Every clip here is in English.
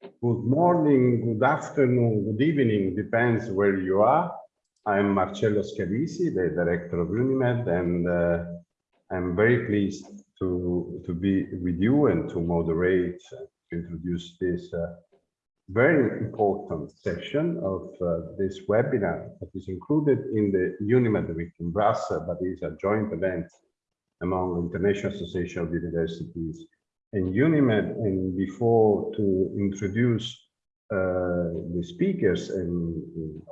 Good morning, good afternoon, good evening, depends where you are. I'm Marcello Scalisi, the director of UNIMED, and uh, I'm very pleased to, to be with you and to moderate, uh, to introduce this uh, very important session of uh, this webinar that is included in the UNIMED Week in Brussels, but is a joint event among International Association of Universities and UNIMED. And before to introduce uh, the speakers and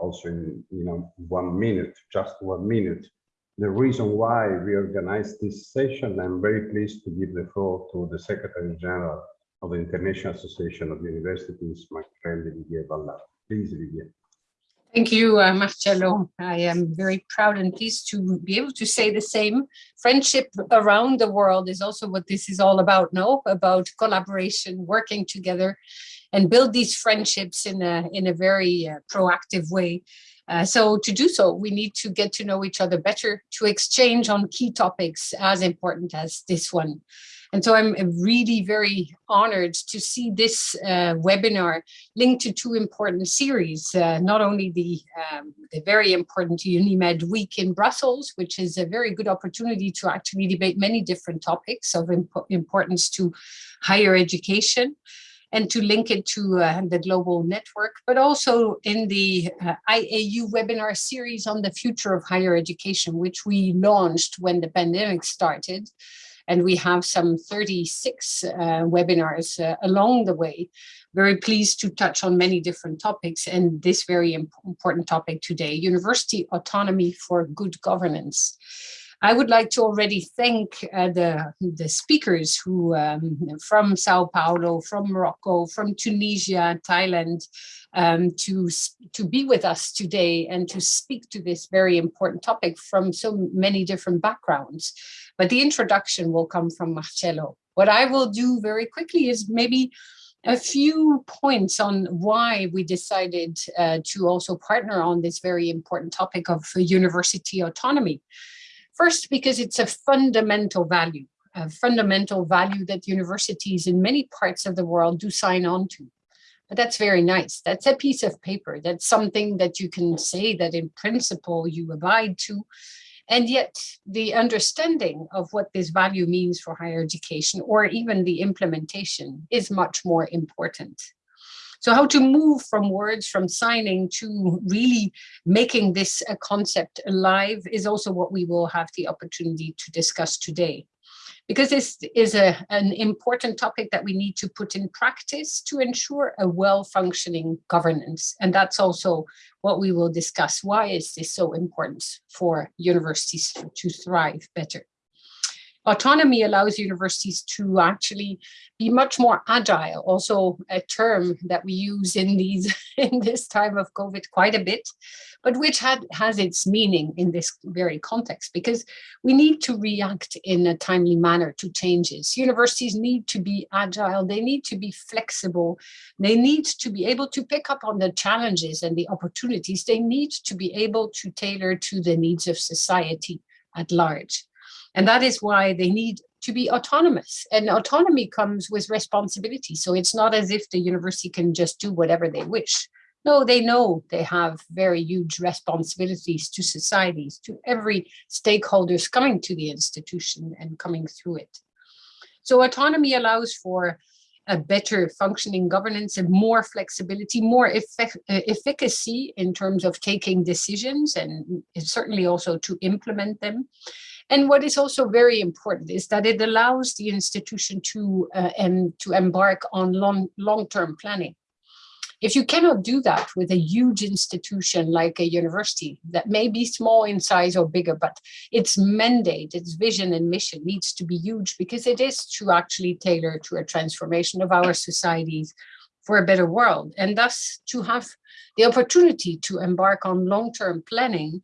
also in you know one minute, just one minute, the reason why we organized this session, I'm very pleased to give the floor to the Secretary General of the International Association of Universities, my friend Olivier Ballard. Please, Olivier. Thank you, uh, Marcello. I am very proud and pleased to be able to say the same. Friendship around the world is also what this is all about, no? About collaboration, working together and build these friendships in a, in a very uh, proactive way. Uh, so to do so, we need to get to know each other better, to exchange on key topics as important as this one. And so I'm really very honored to see this uh, webinar linked to two important series, uh, not only the, um, the very important UNIMED Week in Brussels, which is a very good opportunity to actually debate many different topics of imp importance to higher education, and to link it to uh, the global network, but also in the uh, IAU webinar series on the future of higher education, which we launched when the pandemic started. And we have some 36 uh, webinars uh, along the way. Very pleased to touch on many different topics and this very imp important topic today, university autonomy for good governance. I would like to already thank uh, the, the speakers who um, from Sao Paulo, from Morocco, from Tunisia, Thailand, um, to, to be with us today and to speak to this very important topic from so many different backgrounds. But the introduction will come from Marcello. What I will do very quickly is maybe a few points on why we decided uh, to also partner on this very important topic of university autonomy. First, because it's a fundamental value, a fundamental value that universities in many parts of the world do sign on to. But that's very nice. That's a piece of paper. That's something that you can say that in principle you abide to. And yet the understanding of what this value means for higher education or even the implementation is much more important. So how to move from words, from signing to really making this a concept alive is also what we will have the opportunity to discuss today. Because this is a, an important topic that we need to put in practice to ensure a well-functioning governance. And that's also what we will discuss. Why is this so important for universities to thrive better? Autonomy allows universities to actually be much more agile, also a term that we use in these in this time of COVID quite a bit, but which had, has its meaning in this very context, because we need to react in a timely manner to changes. Universities need to be agile, they need to be flexible, they need to be able to pick up on the challenges and the opportunities, they need to be able to tailor to the needs of society at large. And that is why they need to be autonomous and autonomy comes with responsibility. So it's not as if the university can just do whatever they wish. No, they know they have very huge responsibilities to societies, to every stakeholders coming to the institution and coming through it. So autonomy allows for a better functioning governance and more flexibility, more effect, uh, efficacy in terms of taking decisions and certainly also to implement them. And what is also very important is that it allows the institution to uh, and to embark on long long-term planning. If you cannot do that with a huge institution like a university that may be small in size or bigger, but its mandate, its vision and mission needs to be huge because it is to actually tailor to a transformation of our societies for a better world and thus to have the opportunity to embark on long-term planning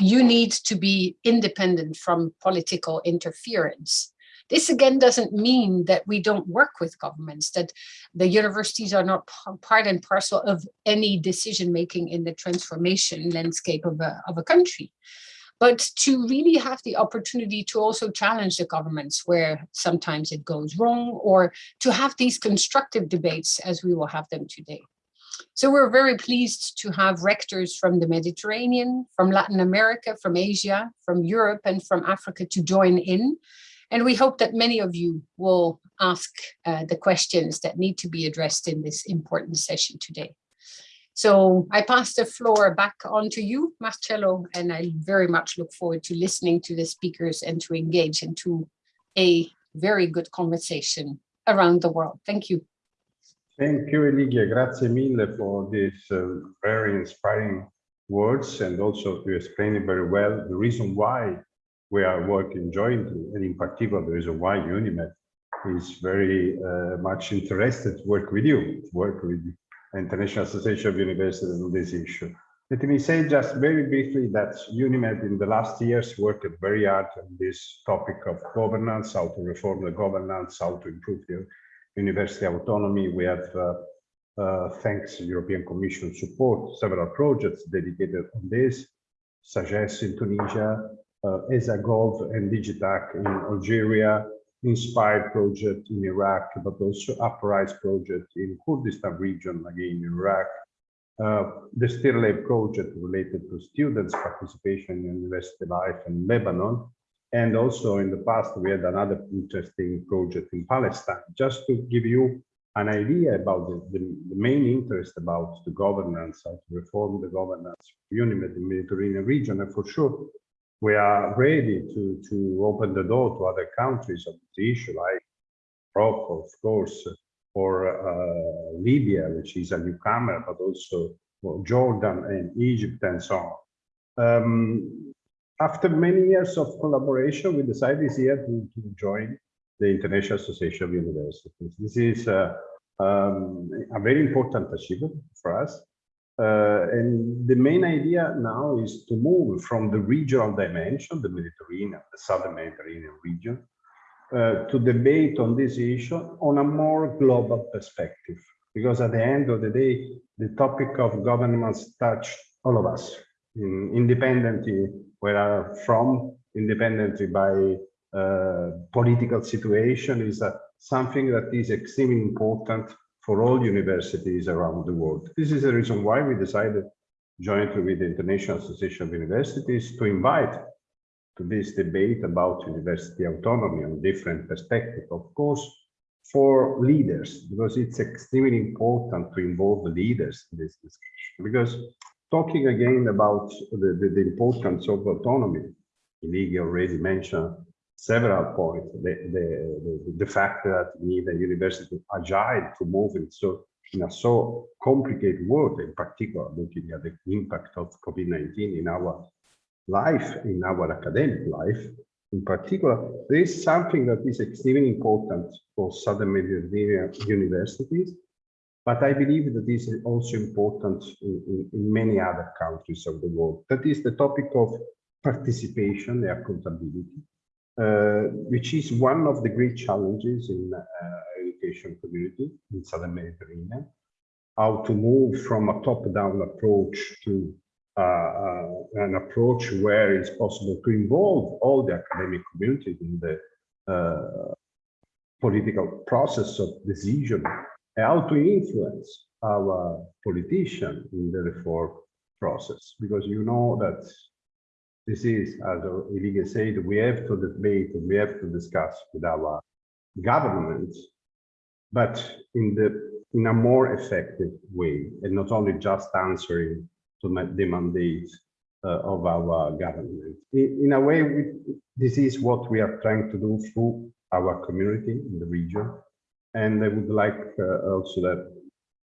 you need to be independent from political interference. This again doesn't mean that we don't work with governments, that the universities are not part and parcel of any decision making in the transformation landscape of a, of a country. but to really have the opportunity to also challenge the governments where sometimes it goes wrong or to have these constructive debates as we will have them today. So we're very pleased to have rectors from the Mediterranean, from Latin America, from Asia, from Europe and from Africa to join in. And we hope that many of you will ask uh, the questions that need to be addressed in this important session today. So I pass the floor back on to you, Marcello, and I very much look forward to listening to the speakers and to engage into a very good conversation around the world. Thank you. Thank you, Hilligje. Grazie mille for these uh, very inspiring words and also to explain it very well the reason why we are working jointly and in particular the reason why UNIMED is very uh, much interested to work with you, to work with the International Association of Universities on this issue. Let me say just very briefly that UNIMED in the last years worked very hard on this topic of governance, how to reform the governance, how to improve the university autonomy. We have, uh, uh, thanks to European Commission support, several projects dedicated on this, as in Tunisia, uh, ESAGOV and Digitac in Algeria, Inspired project in Iraq, but also Uprise project in Kurdistan region, again in Iraq, uh, the Stirlab project related to students' participation in university life in Lebanon, and also in the past, we had another interesting project in Palestine. Just to give you an idea about the, the, the main interest about the governance, how to reform the governance of UNIMED in the Mediterranean region, and for sure, we are ready to, to open the door to other countries of the issue, like Morocco, of course, or uh, Libya, which is a newcomer, but also well, Jordan and Egypt and so on. Um, after many years of collaboration, we decided this year to, to join the International Association of Universities. This is um, a very important achievement for us. Uh, and the main idea now is to move from the regional dimension, the Mediterranean, the Southern Mediterranean region, uh, to debate on this issue on a more global perspective. Because at the end of the day, the topic of governance touch all of us, in, independently where from, independently by uh, political situation, is something that is extremely important for all universities around the world. This is the reason why we decided jointly with the International Association of Universities to invite to this debate about university autonomy on different perspectives, of course, for leaders, because it's extremely important to involve the leaders in this discussion. Because talking again about the, the, the importance of autonomy, Hilligje already mentioned several points. The, the, the, the fact that we need a university agile to move in so in a so complicated world, in particular looking at the impact of COVID-19 in our life, in our academic life, in particular, there is something that is extremely important for Southern Mediterranean universities, but I believe that this is also important in, in, in many other countries of the world. That is the topic of participation and accountability uh, which is one of the great challenges in uh, education community in Southern Mediterranean, how to move from a top-down approach to uh, uh, an approach where it's possible to involve all the academic community in the uh, political process of decision, how to influence our politician in the reform process, because you know that this is, as Hilligje said, we have to debate, we have to discuss with our government, but in the in a more effective way, and not only just answering to the mandate uh, of our government. In, in a way, we, this is what we are trying to do through our community in the region. And I would like uh, also that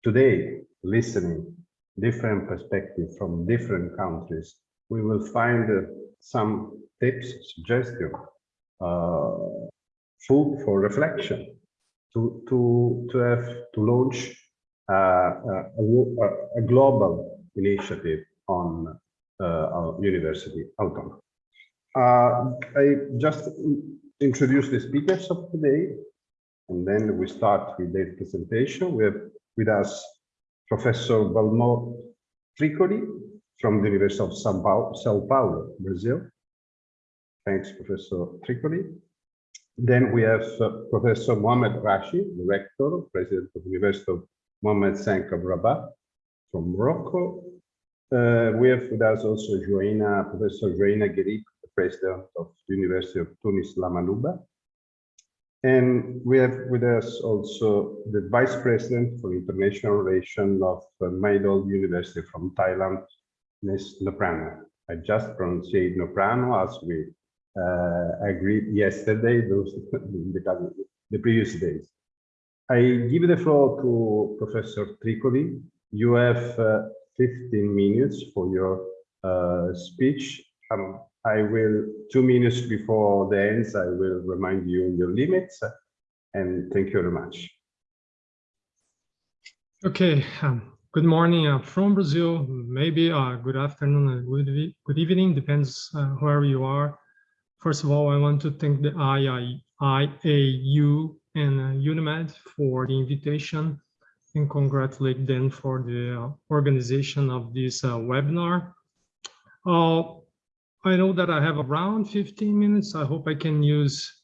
today, listening different perspectives from different countries, we will find uh, some tips, suggestions, uh, food for reflection to to to have to launch uh, a, a, global initiative on uh, university autonomy. Uh, I just introduce the speakers of today, and then we start with their presentation. We have with us Professor Valmor Tricoli, from the University of Sao Paulo, Sao Paulo, Brazil. Thanks, Professor Tricoli. Then we have uh, Professor Mohamed Rashid, the rector, president of the University of Mohamed of Rabat from Morocco. Uh, we have with us also Joanna, Professor Joanna the president of the University of Tunis La Manouba. And we have with us also the vice president for international relations of uh, Mahidol University from Thailand, Ms. Noprano. I just pronounced Noprano as we uh, agreed yesterday, those the, the previous days. I give the floor to Professor Tricoli. You have uh, 15 minutes for your uh, speech. Um, I will, two minutes before the ends, I will remind you your limits. And thank you very much. Okay, um, good morning uh, from Brazil, maybe uh, good afternoon and good, e- good evening, depends uh, where you are. First of all, I want to thank the IAU and uh, UNIMED for the invitation and congratulate them for the uh, organization of this uh, webinar. Uh, I know that I have around 15 minutes. I hope I can use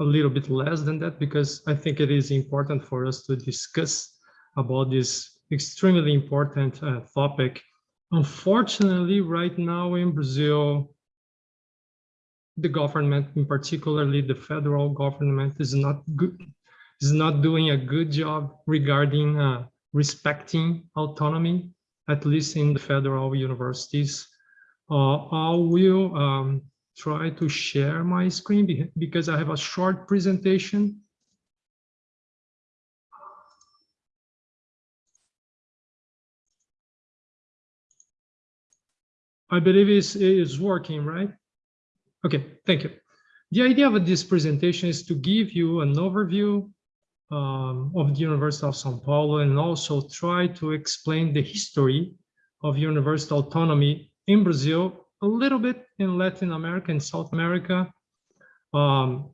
a little bit less than that because I think it is important for us to discuss about this extremely important uh, topic. Unfortunately, right now in Brazil, the government, in particularly the federal government, is not good, is not doing a good job regarding uh, respecting autonomy, at least in the federal universities. Uh, I will um, try to share my screen be- because I have a short presentation. I believe it's, it's working, right? Okay, thank you. The idea of this presentation is to give you an overview um, of the University of São Paulo and also try to explain the history of university autonomy in Brazil, a little bit in Latin America and South America. Um,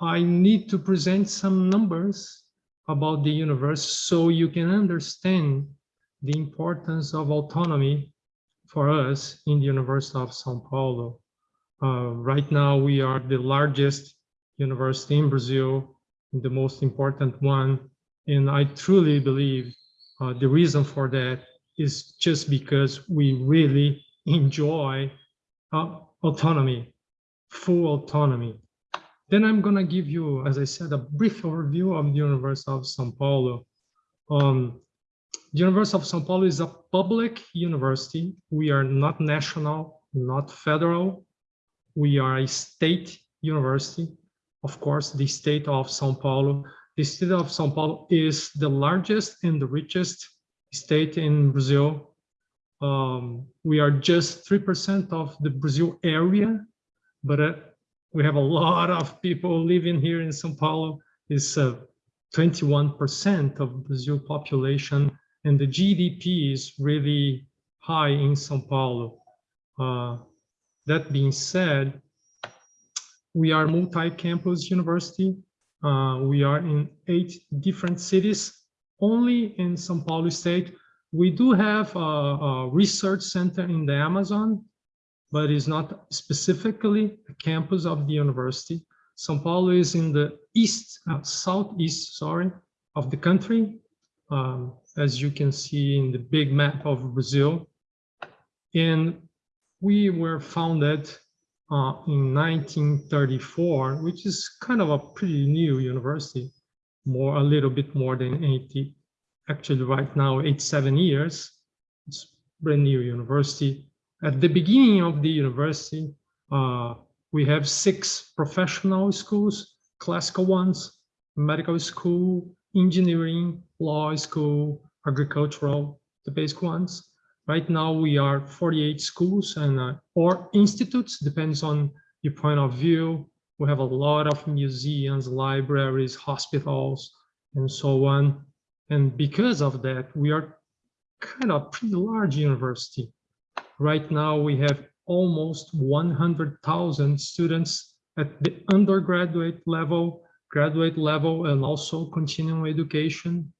I need to present some numbers about the universe so you can understand the importance of autonomy for us in the University of São Paulo. Uh, right now, we are the largest university in Brazil, the most important one. And I truly believe uh, the reason for that is just because we really enjoy uh, autonomy, full autonomy. Then I'm gonna give you, as I said, a brief overview of the University of São Paulo. Um, the University of São Paulo is a public university. We are not national, not federal. We are a state university. Of course, the state of São Paulo. The state of São Paulo is the largest and the richest state in Brazil. Um, we are just 3% of the Brazil area, but uh, we have a lot of people living here in São Paulo. It's uh, 21% of Brazil population and the GDP is really high in Sao Paulo. Uh, that being said, we are multi-campus university. Uh, we are in eight different cities. Only in Sao Paulo state, we do have a, a research center in the Amazon, but it's not specifically a campus of the university. Sao Paulo is in the east, uh, southeast, sorry, of the country. Um, as you can see in the big map of Brazil. And we were founded uh, in 1934, which is kind of a pretty new university, more a little bit more than 80, actually right now, 87 years. It's brand new university. At the beginning of the university, uh, we have six professional schools, classical ones, medical school, engineering, law school, agricultural, the basic ones. Right now, we are 48 schools and uh, or institutes, depends on your point of view. We have a lot of museums, libraries, hospitals, and so on. And because of that, we are kind of pretty large university. Right now, we have almost 100,000 students at the undergraduate level, graduate level, and also continuing education.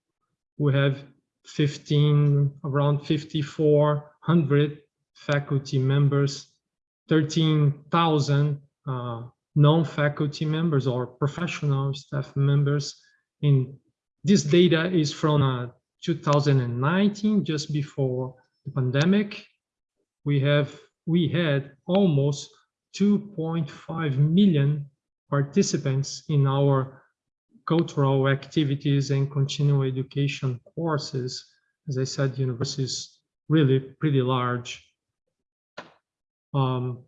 We have 15, around 5,400 faculty members 13,000 uh, non-faculty members or professional staff members. In this data is from uh, 2019, just before the pandemic. We have we had almost 2.5 million participants in our cultural activities and continuing education courses. As I said, is really pretty large. Um,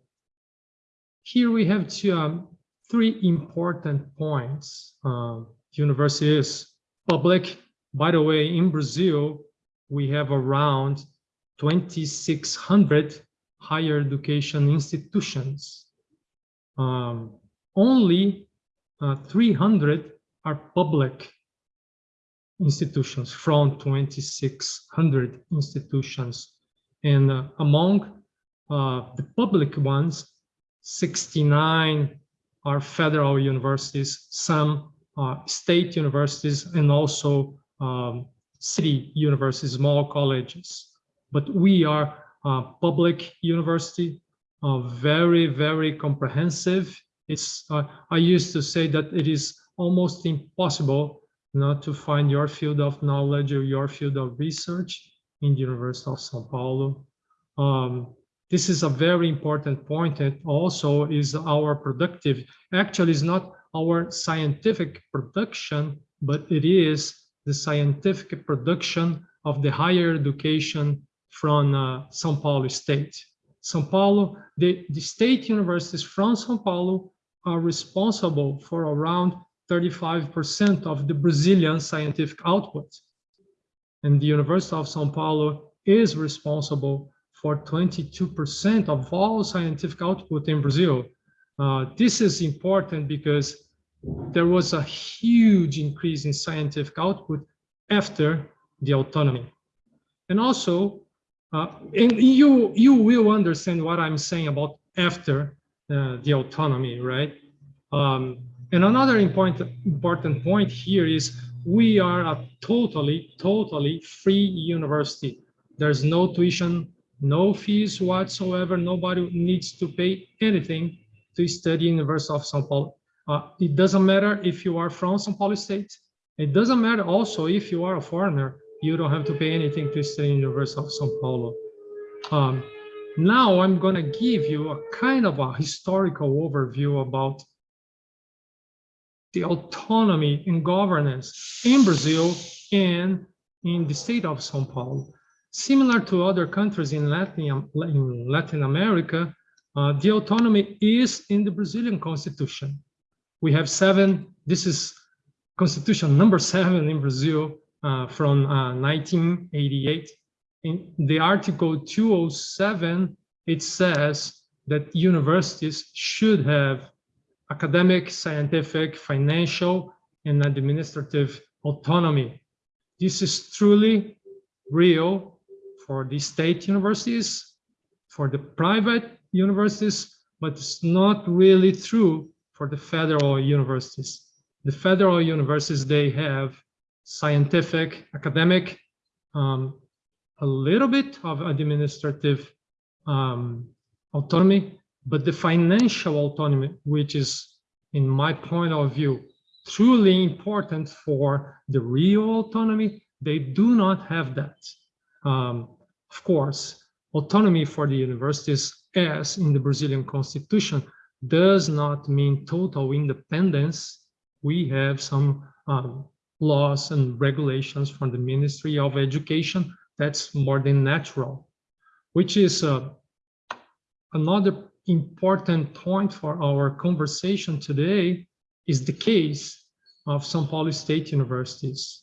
here we have two, um, three important points. Uh, university is public. By the way, in Brazil, we have around 2,600 higher education institutions. Um, only uh, 300 are public institutions from 2,600 institutions. And uh, among uh, the public ones, 69 are federal universities, some uh, state universities, and also um, city universities, small colleges. But we are a public university, uh, very, very comprehensive. It's, uh, I used to say that it is almost impossible not to find your field of knowledge or your field of research in the University of Sao Paulo. Um, this is a very important point and also is our productive, actually is not our scientific production, but it is the scientific production of the higher education from uh, São Paulo state. São Paulo, the, the state universities from São Paulo are responsible for around 35% of the Brazilian scientific output. And the University of São Paulo is responsible for 22% of all scientific output in Brazil. Uh, this is important because there was a huge increase in scientific output after the autonomy. And also, uh, and you, you will understand what I'm saying about after uh, the autonomy, right? Um, and another important, important point here is we are a totally, totally free university. There's no tuition, no fees whatsoever. Nobody needs to pay anything to study University of São Paulo. Uh, it doesn't matter if you are from São Paulo State. It doesn't matter also if you are a foreigner. You don't have to pay anything to study University of São Paulo. Um, now I'm going to give you a kind of a historical overview about the autonomy and governance in Brazil and in the state of São Paulo. Similar to other countries in Latin, in Latin America, uh, the autonomy is in the Brazilian constitution. We have seven, this is constitution number seven in Brazil uh, from uh, 1988. In the article 207, it says that universities should have academic, scientific, financial, and administrative autonomy. This is truly real for the state universities, for the private universities, but it's not really true for the federal universities. The federal universities, they have scientific, academic, um, a little bit of administrative um, autonomy, but the financial autonomy, which is, in my point of view, truly important for the real autonomy, they do not have that. Um, of course, autonomy for the universities, as in the Brazilian constitution, does not mean total independence. We have some um, laws and regulations from the Ministry of Education that's more than natural, which is uh, another important point for our conversation today is the case of São Paulo State Universities.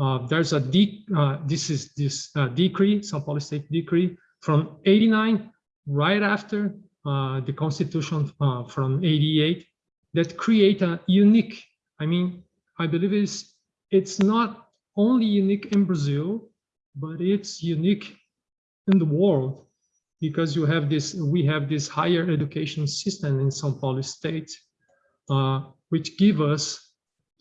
Uh, there's a de uh, this is this uh, decree, São Paulo State decree from 89, right after uh, the Constitution uh, from 88, that create a unique. I mean, I believe it's it's not only unique in Brazil, but it's unique in the world because you have this. We have this higher education system in São Paulo State, which give us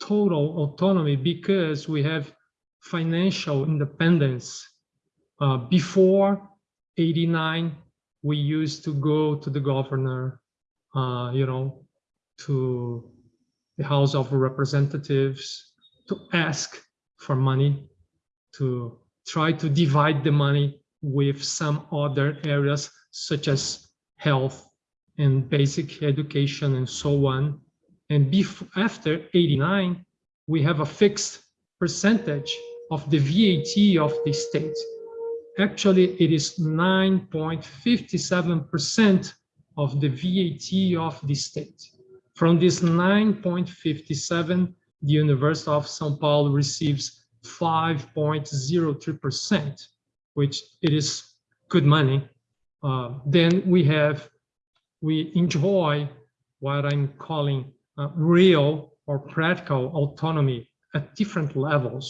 total autonomy because we have financial independence. Uh, before 89, we used to go to the governor, uh, you know, to the House of Representatives to ask for money, to try to divide the money with some other areas such as health and basic education and so on. And bef- after 89, we have a fixed percentage of the VAT of the state. Actually, it is 9.57% of the VAT of the state. From this 9.57, the University of São Paulo receives 5.03%, which it is good money. Uh, then we have, we enjoy what I'm calling uh, real or practical autonomy at different levels,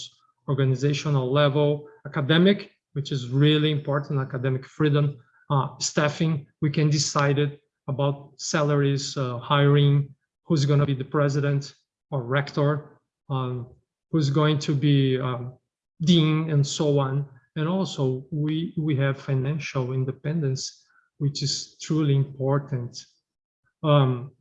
organizational level, academic, which is really important, academic freedom, uh, staffing, we can decide it about salaries, uh, hiring, who's going to be the president or rector, um, who's going to be um, dean and so on. And also we, we have financial independence, which is truly important. Um,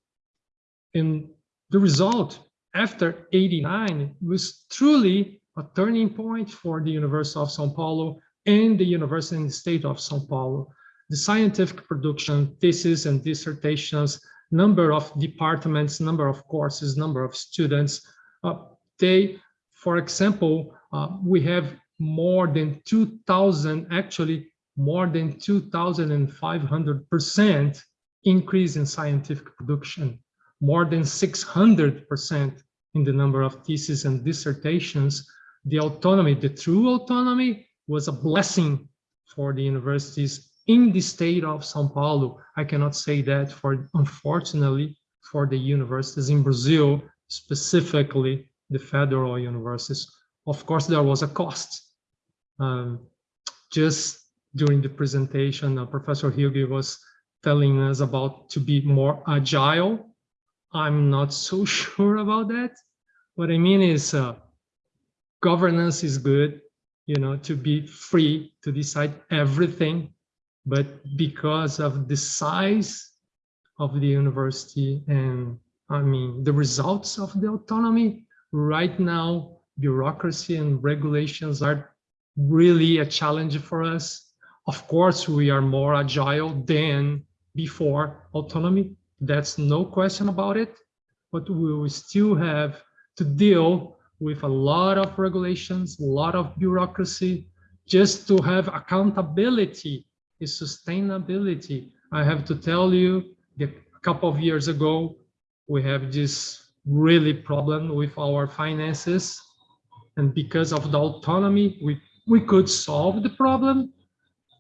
and the result after 89 was truly a turning point for the University of São Paulo and the University and the State of São Paulo. The scientific production, thesis and dissertations, number of departments, number of courses, number of students, uh, they, for example, uh, we have more than 2000, actually more than 2,500% increase in scientific production, more than 600% in the number of theses and dissertations. The autonomy, the true autonomy was a blessing for the universities in the state of São Paulo. I cannot say that for, unfortunately, for the universities in Brazil, specifically the federal universities. Of course, there was a cost. Um, just during the presentation, uh, Professor Hugi was telling us about to be more agile. I'm not so sure about that. What I mean is uh, governance is good, you know, to be free to decide everything, but because of the size of the university and I mean, the results of the autonomy right now, bureaucracy and regulations are really a challenge for us. Of course, we are more agile than before autonomy. That's no question about it. But we will still have to deal with a lot of regulations, a lot of bureaucracy, just to have accountability is sustainability. I have to tell you, a couple of years ago, we have this really problem with our finances. And because of the autonomy, we, we could solve the problem.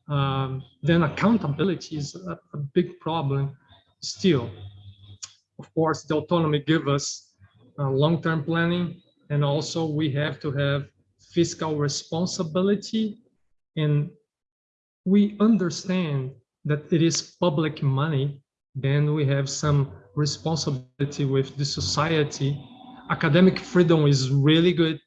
Um, then accountability is a, a big problem still. Of course, the autonomy give us uh, long-term planning, and also we have to have fiscal responsibility. And we understand that it is public money, then we have some responsibility with the society. Academic freedom is really good,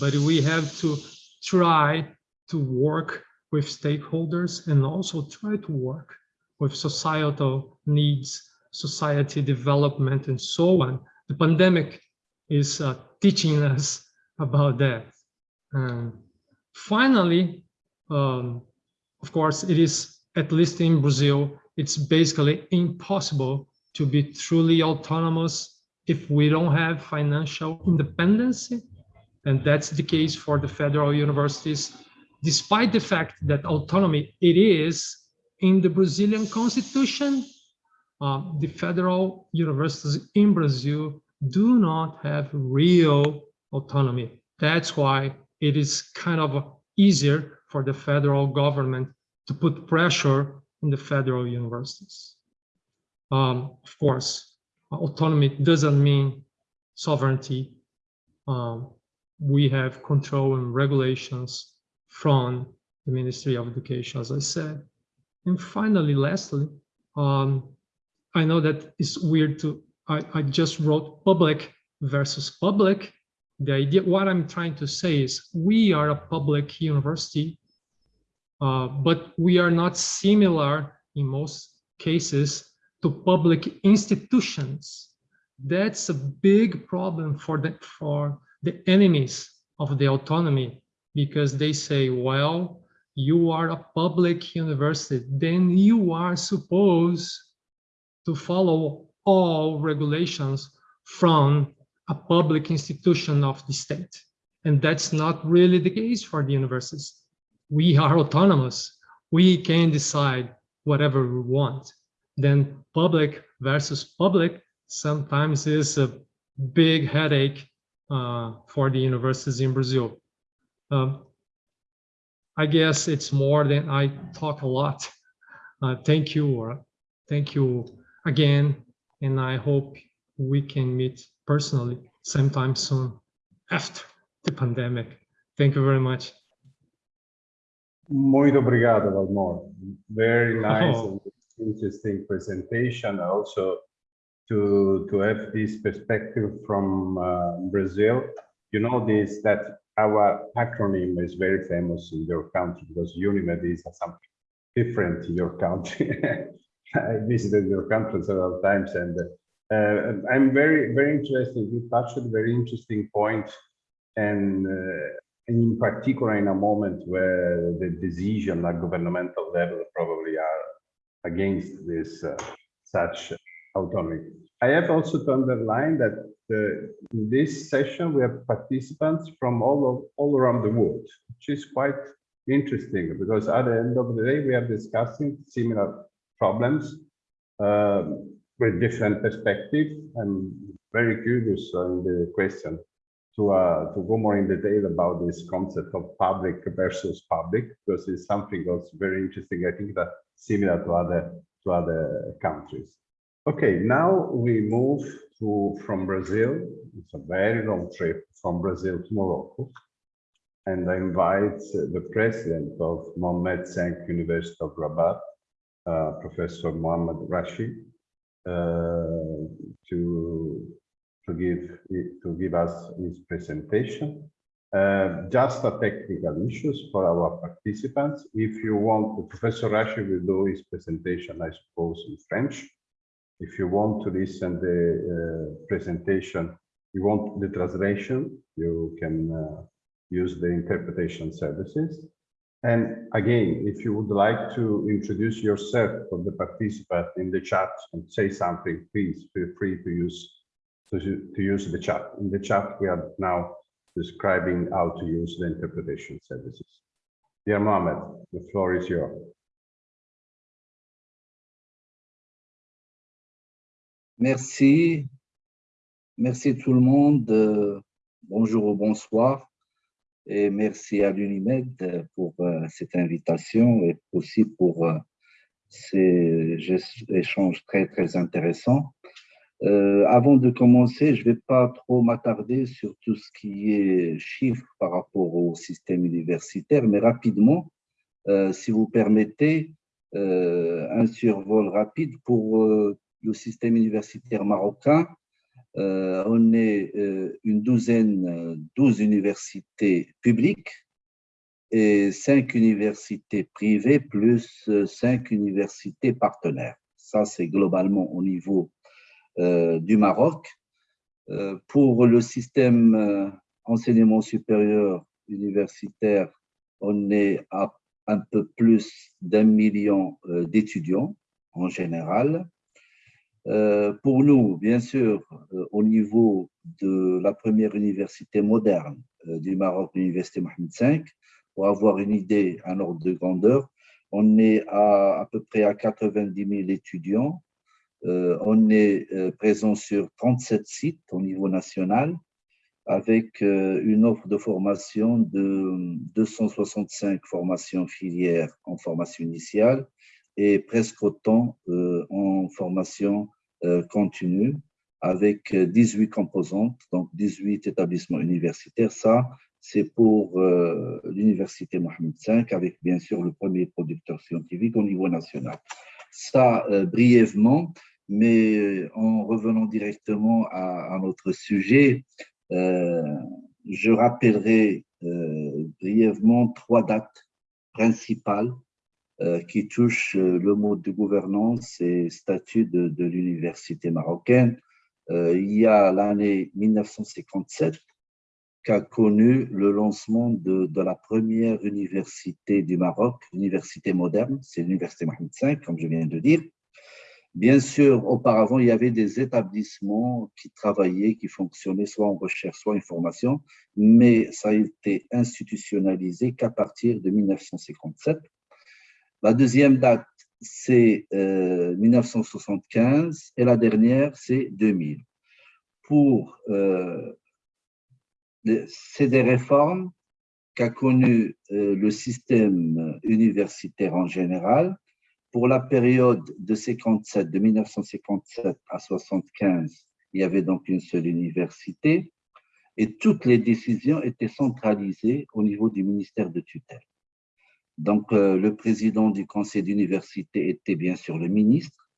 but we have to try to work with stakeholders and also try to work with societal needs, society development, and so on. The pandemic is uh, teaching us about that. And finally, um, of course, it is, at least in Brazil, it's basically impossible to be truly autonomous if we don't have financial independence. And that's the case for the federal universities, despite the fact that autonomy it is in the Brazilian constitution, uh, the federal universities in Brazil do not have real autonomy. That's why it is kind of easier for the federal government to put pressure on the federal universities. Um, of course, autonomy doesn't mean sovereignty. Um, we have control and regulations from the Ministry of Education, as I said. And finally, lastly, um, I know that it's weird to, I, I just wrote public versus public. The idea, what I'm trying to say is we are a public university, uh, but we are not similar in most cases, to public institutions. That's a big problem for the, for the enemies of the autonomy because they say, well, you are a public university, then you are supposed to follow all regulations from a public institution of the state. And that's not really the case for the universities. We are autonomous. We can decide whatever we want. Then public versus public sometimes is a big headache uh, for the universities in Brazil. Um, I guess it's more than I talk a lot. Uh, thank you, Laura. Thank you again, and I hope we can meet personally sometime soon after the pandemic. Thank you very much. Muito obrigado, Valmor. Very nice Oh. and interesting presentation. Also, to to have this perspective from uh, Brazil. You know this that our acronym is very famous in your country because UNIMED is something different in your country. I visited your country several times, and uh, I'm very very interested. You touched a very interesting point, and. Uh, in particular in a moment where the decision at governmental level probably are against this uh, such autonomy. I have also to underline that uh, in this session we have participants from all of, all around the world, which is quite interesting because at the end of the day we are discussing similar problems um, with different perspectives. I'm very curious on the question to uh, to go more in detail about this concept of public versus public because it's something that's very interesting. I think that similar to other to other countries. Okay, now we move to from Brazil. It's a very long trip from Brazil to Morocco, and I invite the president of Mohammed V University of Rabat, uh, Professor Mohammed Rashid, uh, to to give to give us his presentation. Uh, just a technical issues for our participants. If you want, Professor Rashid will do his presentation, I suppose, in French. If you want to listen the uh, presentation, you want the translation, you can uh, use the interpretation services. And again, if you would like to introduce yourself for the participant in the chat and say something, please feel free to use to, to use the chat. In the chat, we are now describing how to use the interpretation services. Dear Mohammed, the floor is yours. Merci. Merci tout le monde. Euh, Bonjour ou bonsoir. Et merci à l'UNIMED pour euh, cette invitation et aussi pour euh, ces échanges très, très intéressants. Euh, avant de commencer, je ne vais pas trop m'attarder sur tout ce qui est chiffres par rapport au système universitaire, mais rapidement, euh, si vous permettez, euh, un survol rapide pour euh, le système universitaire marocain. Euh, on est euh, une douzaine, euh, 12 universités publiques et cinq universités privées plus euh, cinq universités partenaires. Ça, c'est globalement au niveau euh, du Maroc. Euh, pour le système euh, enseignement supérieur universitaire, on est à un peu plus d'un million euh, d'étudiants en général. Euh, pour nous, bien sûr, euh, au niveau de la première université moderne euh, du Maroc, l'université Mohamed V, pour avoir une idée, un ordre de grandeur, on est à à peu près à 90 000 étudiants. On est présent sur 37 sites au niveau national avec une offre de formation de 265 formations filières en formation initiale et presque autant euh, en formation euh, continue avec euh, 18 composantes, donc 18 établissements universitaires. Ça, c'est pour euh, l'Université Mohamed V avec bien sûr le premier producteur scientifique au niveau national. Ça, euh, brièvement, mais euh, en revenant directement à, notre sujet, euh, je rappellerai euh, brièvement trois dates principales euh, qui touche euh, le mode de gouvernance et statut de, de l'université marocaine. Euh, il y a l'année 1957 qu'a connu le lancement de, de, la première université du Maroc, université moderne, c'est l'université Mohamed V, comme je viens de dire. Bien sûr, auparavant, il y avait des établissements qui travaillaient, qui fonctionnaient soit en recherche, soit en formation, mais ça a été institutionnalisé qu'à partir de 1957. La deuxième date, c'est euh, 1975 et la dernière, c'est 2000. Pour, euh, c'est des réformes qu'a connu euh, le système universitaire en général, pour la période de 57, de 1957 à 75, il y avait donc une seule université et toutes les décisions étaient centralisées au niveau du ministère de tutelle. Donc, euh, le président du conseil d'université était bien sûr le ministre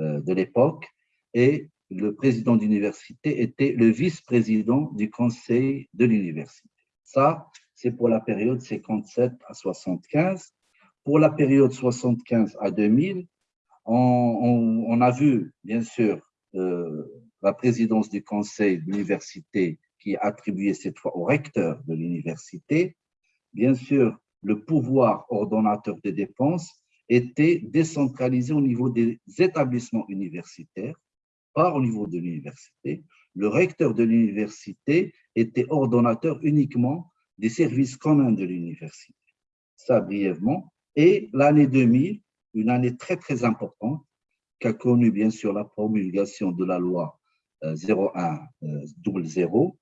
euh, de l'époque et le président d'université était le vice-président du conseil de l'université. Ça, c'est pour la période 57 à 75 pour la période 75 à 2000, on, a vu, bien sûr, euh, la présidence du conseil de l'université qui est attribuée cette fois au recteur de l'université. Bien sûr, le pouvoir ordonnateur des dépenses était décentralisé au niveau des établissements universitaires, pas au niveau de l'université. Le recteur de l'université était ordonnateur uniquement des services communs de l'université. Ça, brièvement. Et l'année 2000, une année très, très importante, qui a connu bien sûr la promulgation de la loi 0100.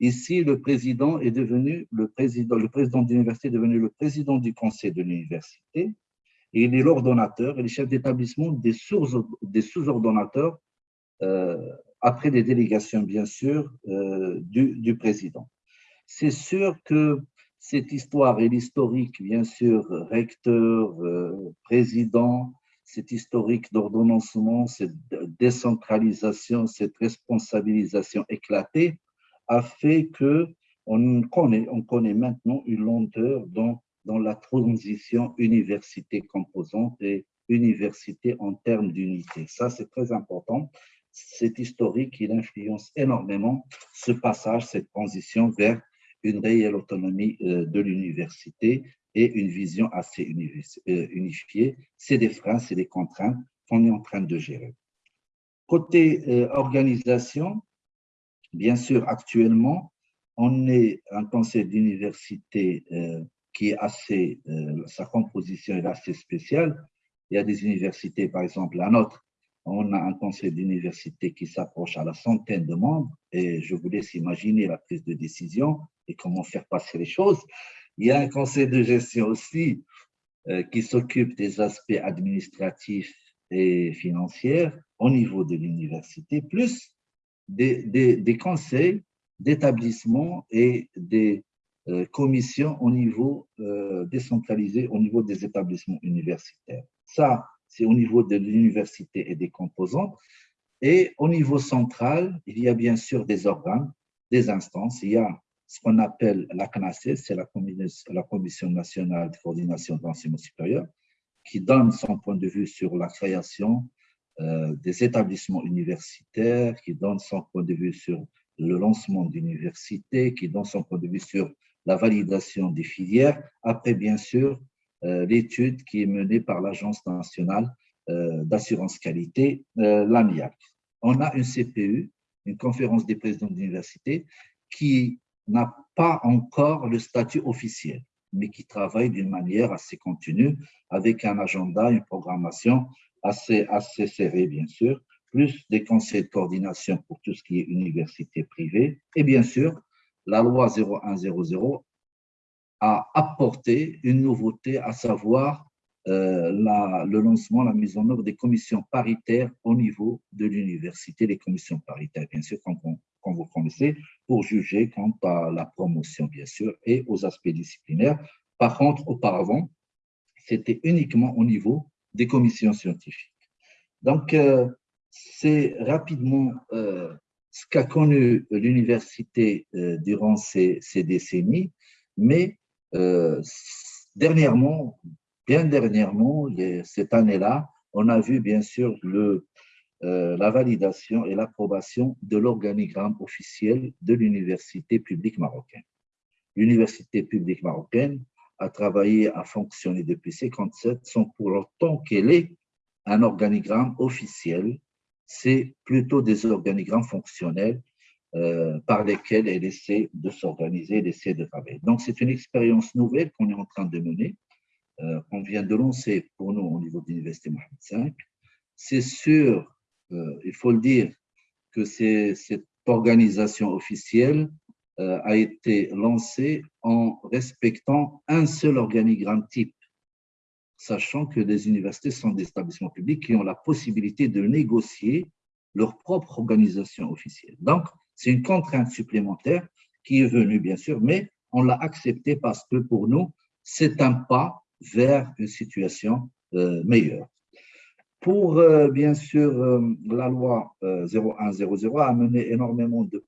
Ici, le président est devenu le président, de l'université est devenu le président du conseil de l'université et il est l'ordonnateur et le chef d'établissement des sous-ordonnateurs euh, après des délégations, bien sûr, euh, du, président. C'est sûr que cette histoire et l'historique, bien sûr, recteur, euh, président, cette historique d'ordonnancement, cette décentralisation, cette responsabilisation éclatée a fait que on connaît, on connaît maintenant une lenteur dans, la transition université composante et université en termes d'unité. Ça, c'est très important. Cet historique, il influence énormément ce passage, cette transition vers une réelle autonomie euh, de l'université et une vision assez euh, unifiée. C'est des freins, c'est des contraintes qu'on est en train de gérer. Côté euh, organisation, bien sûr, actuellement, on est un conseil d'université qui est assez, sa composition est assez spéciale. Il y a des universités, par exemple, la nôtre, on a un conseil d'université qui s'approche à la centaine de membres et je vous laisse imaginer la prise de décision et comment faire passer les choses. Il y a un conseil de gestion aussi euh, qui s'occupe des aspects administratifs et financiers au niveau de l'université, plus des, conseils d'établissement et des euh, commissions au niveau euh, décentralisé, au niveau des établissements universitaires. Ça, c'est au niveau de l'université et des composants. Et au niveau central, il y a bien sûr des organes, des instances. Il y a ce qu'on appelle la CNACE, c'est la, la Commission nationale de coordination de l'enseignement supérieur, qui donne son point de vue sur la création euh, des établissements universitaires, qui donne son point de vue sur le lancement d'universités, qui donne son point de vue sur la validation des filières. Après, bien sûr, euh, l'étude qui est menée par l'Agence nationale euh, d'assurance qualité, l'AMIAC. On a une CPU, une conférence des présidents d'université, qui n'a pas encore le statut officiel, mais qui travaille d'une manière assez continue, avec un agenda, une programmation assez, assez serrée, bien sûr, plus des conseils de coordination pour tout ce qui est université privée, et bien sûr, la loi 0100 a apporté une nouveauté, à savoir euh, la, le lancement, la mise en œuvre des commissions paritaires au niveau de l'université, les commissions paritaires, bien sûr, comme, vous connaissez, pour juger quant à la promotion, bien sûr, et aux aspects disciplinaires. Par contre, auparavant, c'était uniquement au niveau des commissions scientifiques. Donc, euh, c'est rapidement euh, ce qu'a connu l'université durant ces, décennies, mais euh, dernièrement, bien dernièrement, cette année-là, on a vu bien sûr le, euh, la validation et l'approbation de l'organigramme officiel de l'université publique marocaine. L'université publique marocaine a travaillé, a fonctionné depuis 57, sans pour autant qu'elle ait un organigramme officiel. C'est plutôt des organigrammes fonctionnels euh, par lesquels elle essaie de s'organiser, d'essayer de travailler. Donc, c'est une expérience nouvelle qu'on est en train de mener, euh, qu'on vient de lancer pour nous au niveau de l'Université Mohamed V. C'est sûr, euh, il faut le dire, que cette organisation officielle a été lancée en respectant un seul organigramme type, sachant que les universités sont des établissements publics qui ont la possibilité de négocier leur propre organisation officielle. Donc, c'est une contrainte supplémentaire qui est venue, bien sûr, mais on l'a acceptée parce que pour nous, c'est un pas vers une situation euh, meilleure. Pour, euh, bien sûr, euh, la loi euh, 0100 a amené énormément de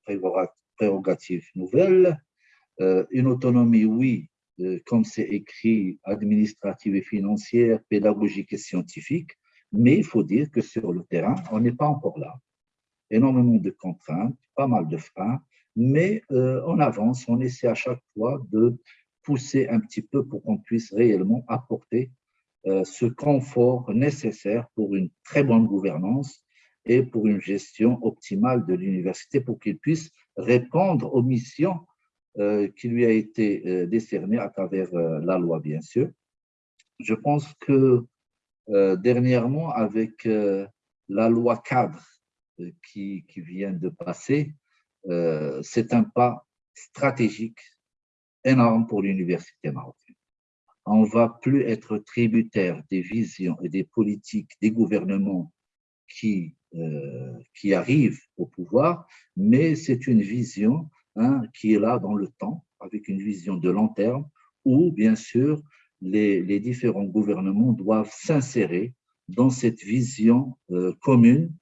prérogatives nouvelles, euh, une autonomie, oui, euh, comme c'est écrit, administrative et financière, pédagogique et scientifique, mais il faut dire que sur le terrain, on n'est pas encore là. Énormément de contraintes, pas mal de freins, mais euh, on avance, on essaie à chaque fois de pousser un petit peu pour qu'on puisse réellement apporter ce confort nécessaire pour une très bonne gouvernance et pour une gestion optimale de l'université pour qu'il puisse répondre aux missions euh, qui lui a été euh, décernées à travers euh, la loi, bien sûr. Je pense que dernièrement, avec la loi cadre qui, qui vient de passer, c'est un pas stratégique énorme pour l'université marocaine. On ne va plus être tributaire des visions et des politiques des gouvernements qui, euh, qui arrivent au pouvoir, mais c'est une vision hein, qui est là dans le temps, avec une vision de long terme, où bien sûr les, différents gouvernements doivent s'insérer dans cette vision euh, commune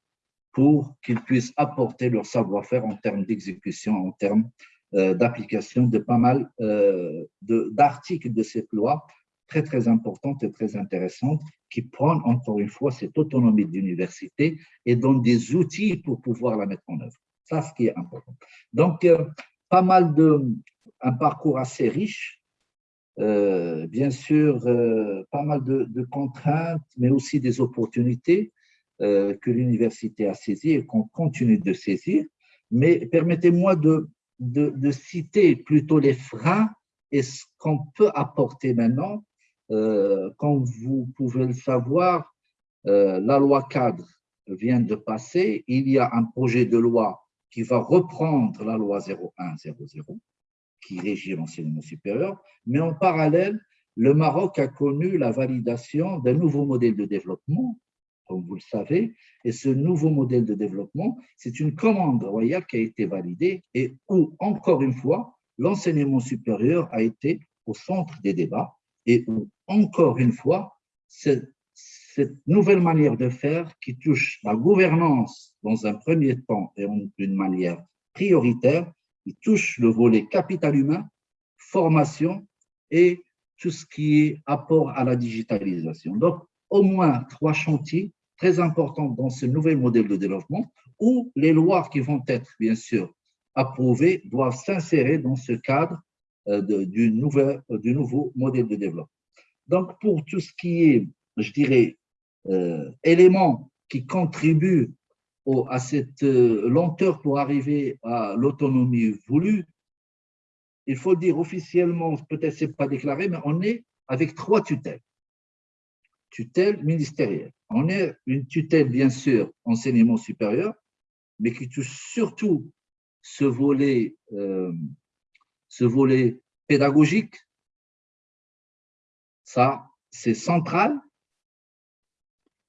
pour qu'ils puissent apporter leur savoir-faire en termes d'exécution, en termes euh, d'application de pas mal euh, de- d'articles de, cette loi très, très importantes et très intéressantes qui prennent encore une fois cette autonomie de l'université et donnent des outils pour pouvoir la mettre en œuvre. Ça, ce qui est important. Donc, euh, pas mal de, un parcours assez riche, euh, bien sûr, euh, pas mal de, contraintes, mais aussi des opportunités que l'université a saisies et qu'on continue de saisir. Mais permettez-moi de, de citer plutôt les freins et ce qu'on peut apporter maintenant. Euh, comme vous pouvez le savoir, euh, la loi cadre vient de passer. Il y a un projet de loi qui va reprendre la loi 0100 qui régit l'enseignement supérieur, mais en parallèle, le Maroc a connu la validation d'un nouveau modèle de développement, comme vous le savez, et ce nouveau modèle de développement, c'est une commande royale qui a été validée et où, encore une fois, l'enseignement supérieur a été au centre des débats et où, encore une fois, cette, nouvelle manière de faire qui touche la gouvernance dans un premier temps et d'une manière prioritaire, qui touche le volet capital humain, formation et tout ce qui est apport à la digitalisation. Donc, au moins trois chantiers très importants dans ce nouvel modèle de développement où les lois qui vont être, bien sûr, approuvées doivent s'insérer dans ce cadre de- du, euh, du nouveau modèle de développement. Donc, pour tout ce qui est, je dirais, euh, éléments qui contribuent au- à cette euh, lenteur pour arriver à l'autonomie voulue, il faut dire officiellement, peut-être c'est pas déclaré, mais on est avec trois tutelles. Tutelle ministérielle. On est une tutelle, bien sûr, enseignement supérieur, mais qui touche surtout ce volet, euh, ce volet pédagogique. Ça, c'est central.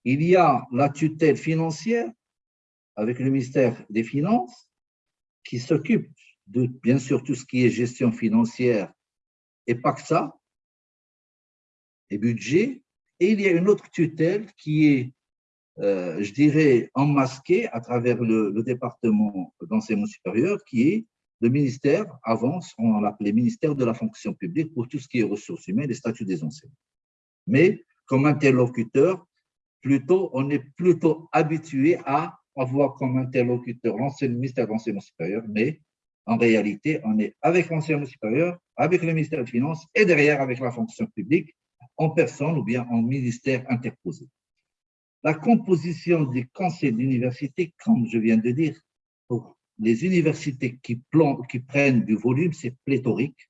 Il y a la tutelle financière avec le ministère des Finances qui s'occupe de, bien sûr, tout ce qui est gestion financière et ça, et budget. Et il y a une autre tutelle qui est, euh, je dirais, enmasquée à travers le, le département d'enseignement supérieur, qui est le ministère, avant, on l'appelait ministère de la fonction publique pour tout ce qui est ressources humaines et statut des enseignants. Mais comme interlocuteur, plutôt, on est plutôt habitué à avoir comme interlocuteur l'ancien ministère de l'enseignement supérieur, mais en réalité, on est avec l'enseignement supérieur, avec le ministère des Finances et derrière avec la fonction publique en personne ou bien en ministère interposé. La composition du conseil d'université, comme je viens de dire, pour les universités qui, prennent du volume, c'est pléthorique.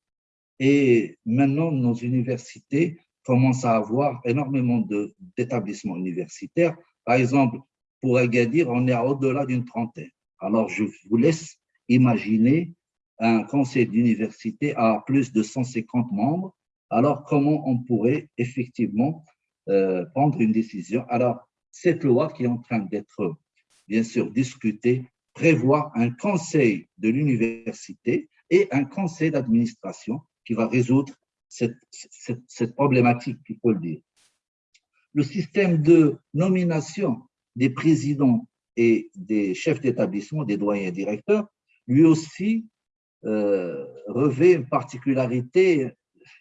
Et maintenant, nos universités commencent à avoir énormément d'établissements universitaires. Par exemple, pour Agadir, on est au-delà d'une trentaine. Alors, je vous laisse imaginer un conseil d'université à plus de 150 membres. Alors, comment on pourrait effectivement euh, prendre une décision? Alors, cette loi qui est en train d'être, bien sûr, discutée, prévoit un conseil de l'université et un conseil d'administration qui va résoudre cette, problématique, il faut le dire. Le système de nomination des présidents et des chefs d'établissement, des doyens directeurs, lui aussi euh, revêt une particularité.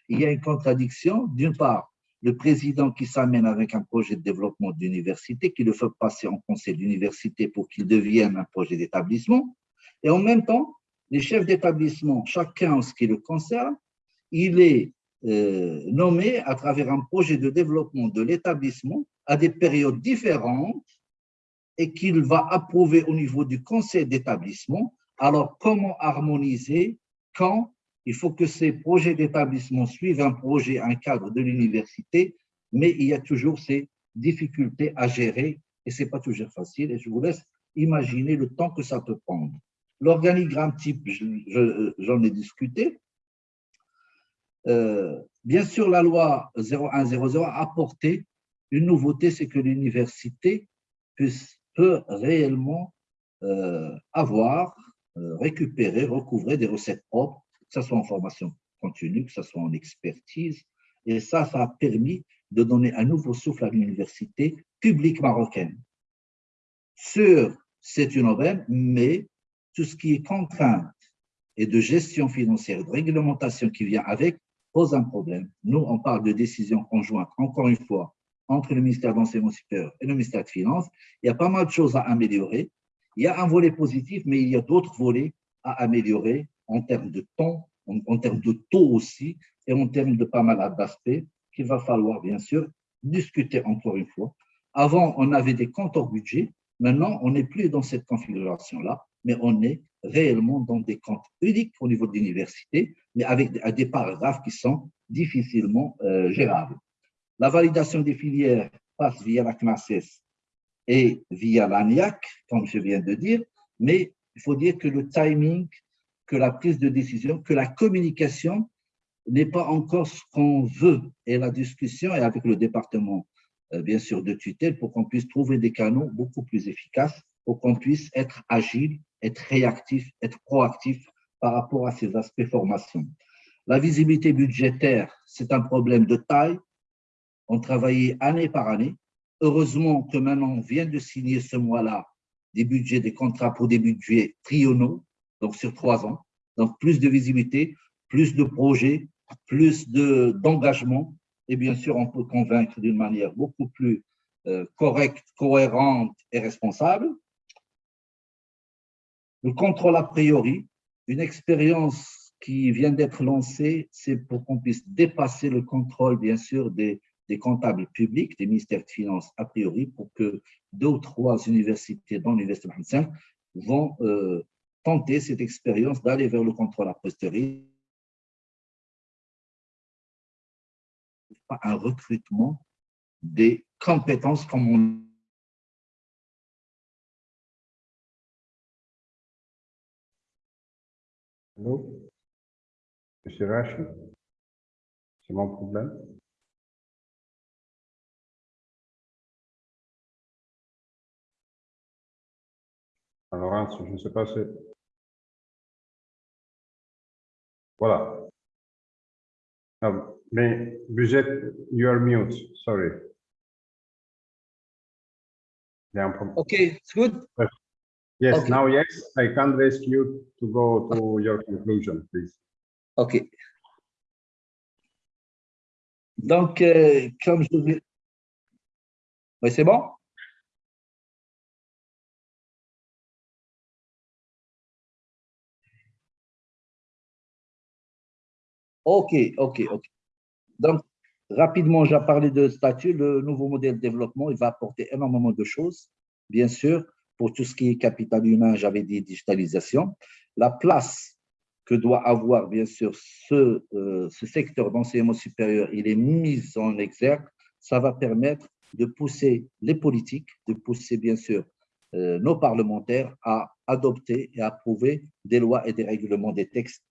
Il y a une contradiction. D'une part, le président qui s'amène avec un projet de développement d'université, qui le fait passer en conseil d'université pour qu'il devienne un projet d'établissement. Et en même temps, les chefs d'établissement, chacun en ce qui le concerne, il est euh, nommé à travers un projet de développement de l'établissement à des périodes différentes et qu'il va approuver au niveau du conseil d'établissement. Alors, comment harmoniser quand il faut que ces projets d'établissement suivent un projet, un cadre de l'université, mais il y a toujours ces difficultés à gérer et ce n'est pas toujours facile. Et je vous laisse imaginer le temps que ça peut prendre. L'organigramme type, j'en je, je, ai discuté. Euh, bien sûr, la loi 0100 a apporté une nouveauté, c'est que l'université peut réellement euh, avoir, euh, récupérer, recouvrer des recettes propres, ce soit en formation continue, que ce soit en expertise. Et ça, ça a permis de donner un nouveau souffle à l'université publique marocaine. Sur, c'est une aubaine, mais tout ce qui est contrainte et de gestion financière, de réglementation qui vient avec, pose un problème. Nous, on parle de décision conjointe, encore une fois, entre le ministère de l'Enseignement supérieur et le ministère de Finances. Il y a pas mal de choses à améliorer. Il y a un volet positif, mais il y a d'autres volets à améliorer en termes de temps, en, termes de taux aussi, et en termes de pas mal d'aspects qu'il va falloir, bien sûr, discuter encore une fois. Avant, on avait des comptes hors budget. Maintenant, on n'est plus dans cette configuration-là, mais on est réellement dans des comptes uniques au niveau de l'université, mais avec des paragraphes qui sont difficilement euh, gérables. La validation des filières passe via la CNACES et via l'ANIAC, comme je viens de dire, mais il faut dire que le timing, que la prise de décision, que la communication n'est pas encore ce qu'on veut. Et la discussion est avec le département, euh, bien sûr, de tutelle pour qu'on puisse trouver des canaux beaucoup plus efficaces, pour qu'on puisse être agile, être réactif, être proactif par rapport à ces aspects formation. La visibilité budgétaire, c'est un problème de taille. On travaillait année par année. Heureusement que maintenant, on vient de signer ce mois-là des budgets, des contrats pour des budgets triennaux, donc sur trois ans. Donc, plus de visibilité, plus de projets, plus d'engagement. et bien sûr, on peut convaincre d'une manière beaucoup plus euh, correcte, cohérente et responsable. Le contrôle a priori, une expérience qui vient d'être lancée, c'est pour qu'on puisse dépasser le contrôle, bien sûr, des, comptables publics, des ministères de Finances a priori, pour que deux ou trois universités, dont l'Université Mohamed V, vont euh, tenter cette expérience d'aller vers le contrôle a posteriori. Un recrutement des compétences comme on Allô? Monsieur Rachid C'est mon problème Alors, je ne sais pas si... Voilà. Um, mais budget, you are mute, sorry. Yeah, okay, it's good? Yes, Okay. now yes, I can ask you to go to your conclusion, please. OK. Donc, euh, comme je vous... Oui, c'est bon? OK, OK, OK. Donc, rapidement, j'ai parlé de statut. Le nouveau modèle de développement, il va apporter énormément de choses, bien sûr. Pour tout ce qui est capital humain, j'avais dit digitalisation. La place que doit avoir, bien sûr, ce, euh, secteur d'enseignement supérieur, il est mis en exergue. Ça va permettre de pousser les politiques, de pousser, bien sûr, euh, nos parlementaires à adopter et approuver des lois et des règlements, des textes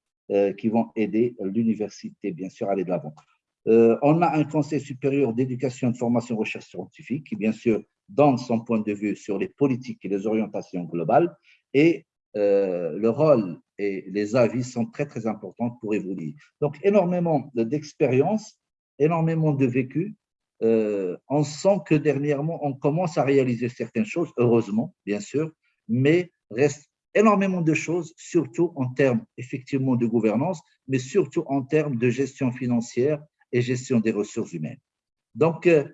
qui vont aider l'université, bien sûr, à aller de l'avant. Euh, on a un conseil supérieur d'éducation, de formation recherche scientifique qui, bien sûr, donne son point de vue sur les politiques et les orientations globales et euh, le rôle et les avis sont très, très importants pour évoluer. Donc, énormément d'expérience, énormément de vécu. Euh, on sent que dernièrement, on commence à réaliser certaines choses, heureusement, bien sûr, mais reste énormément de choses, surtout en termes effectivement de gouvernance, mais surtout en termes de gestion financière et gestion des ressources humaines. Donc, euh,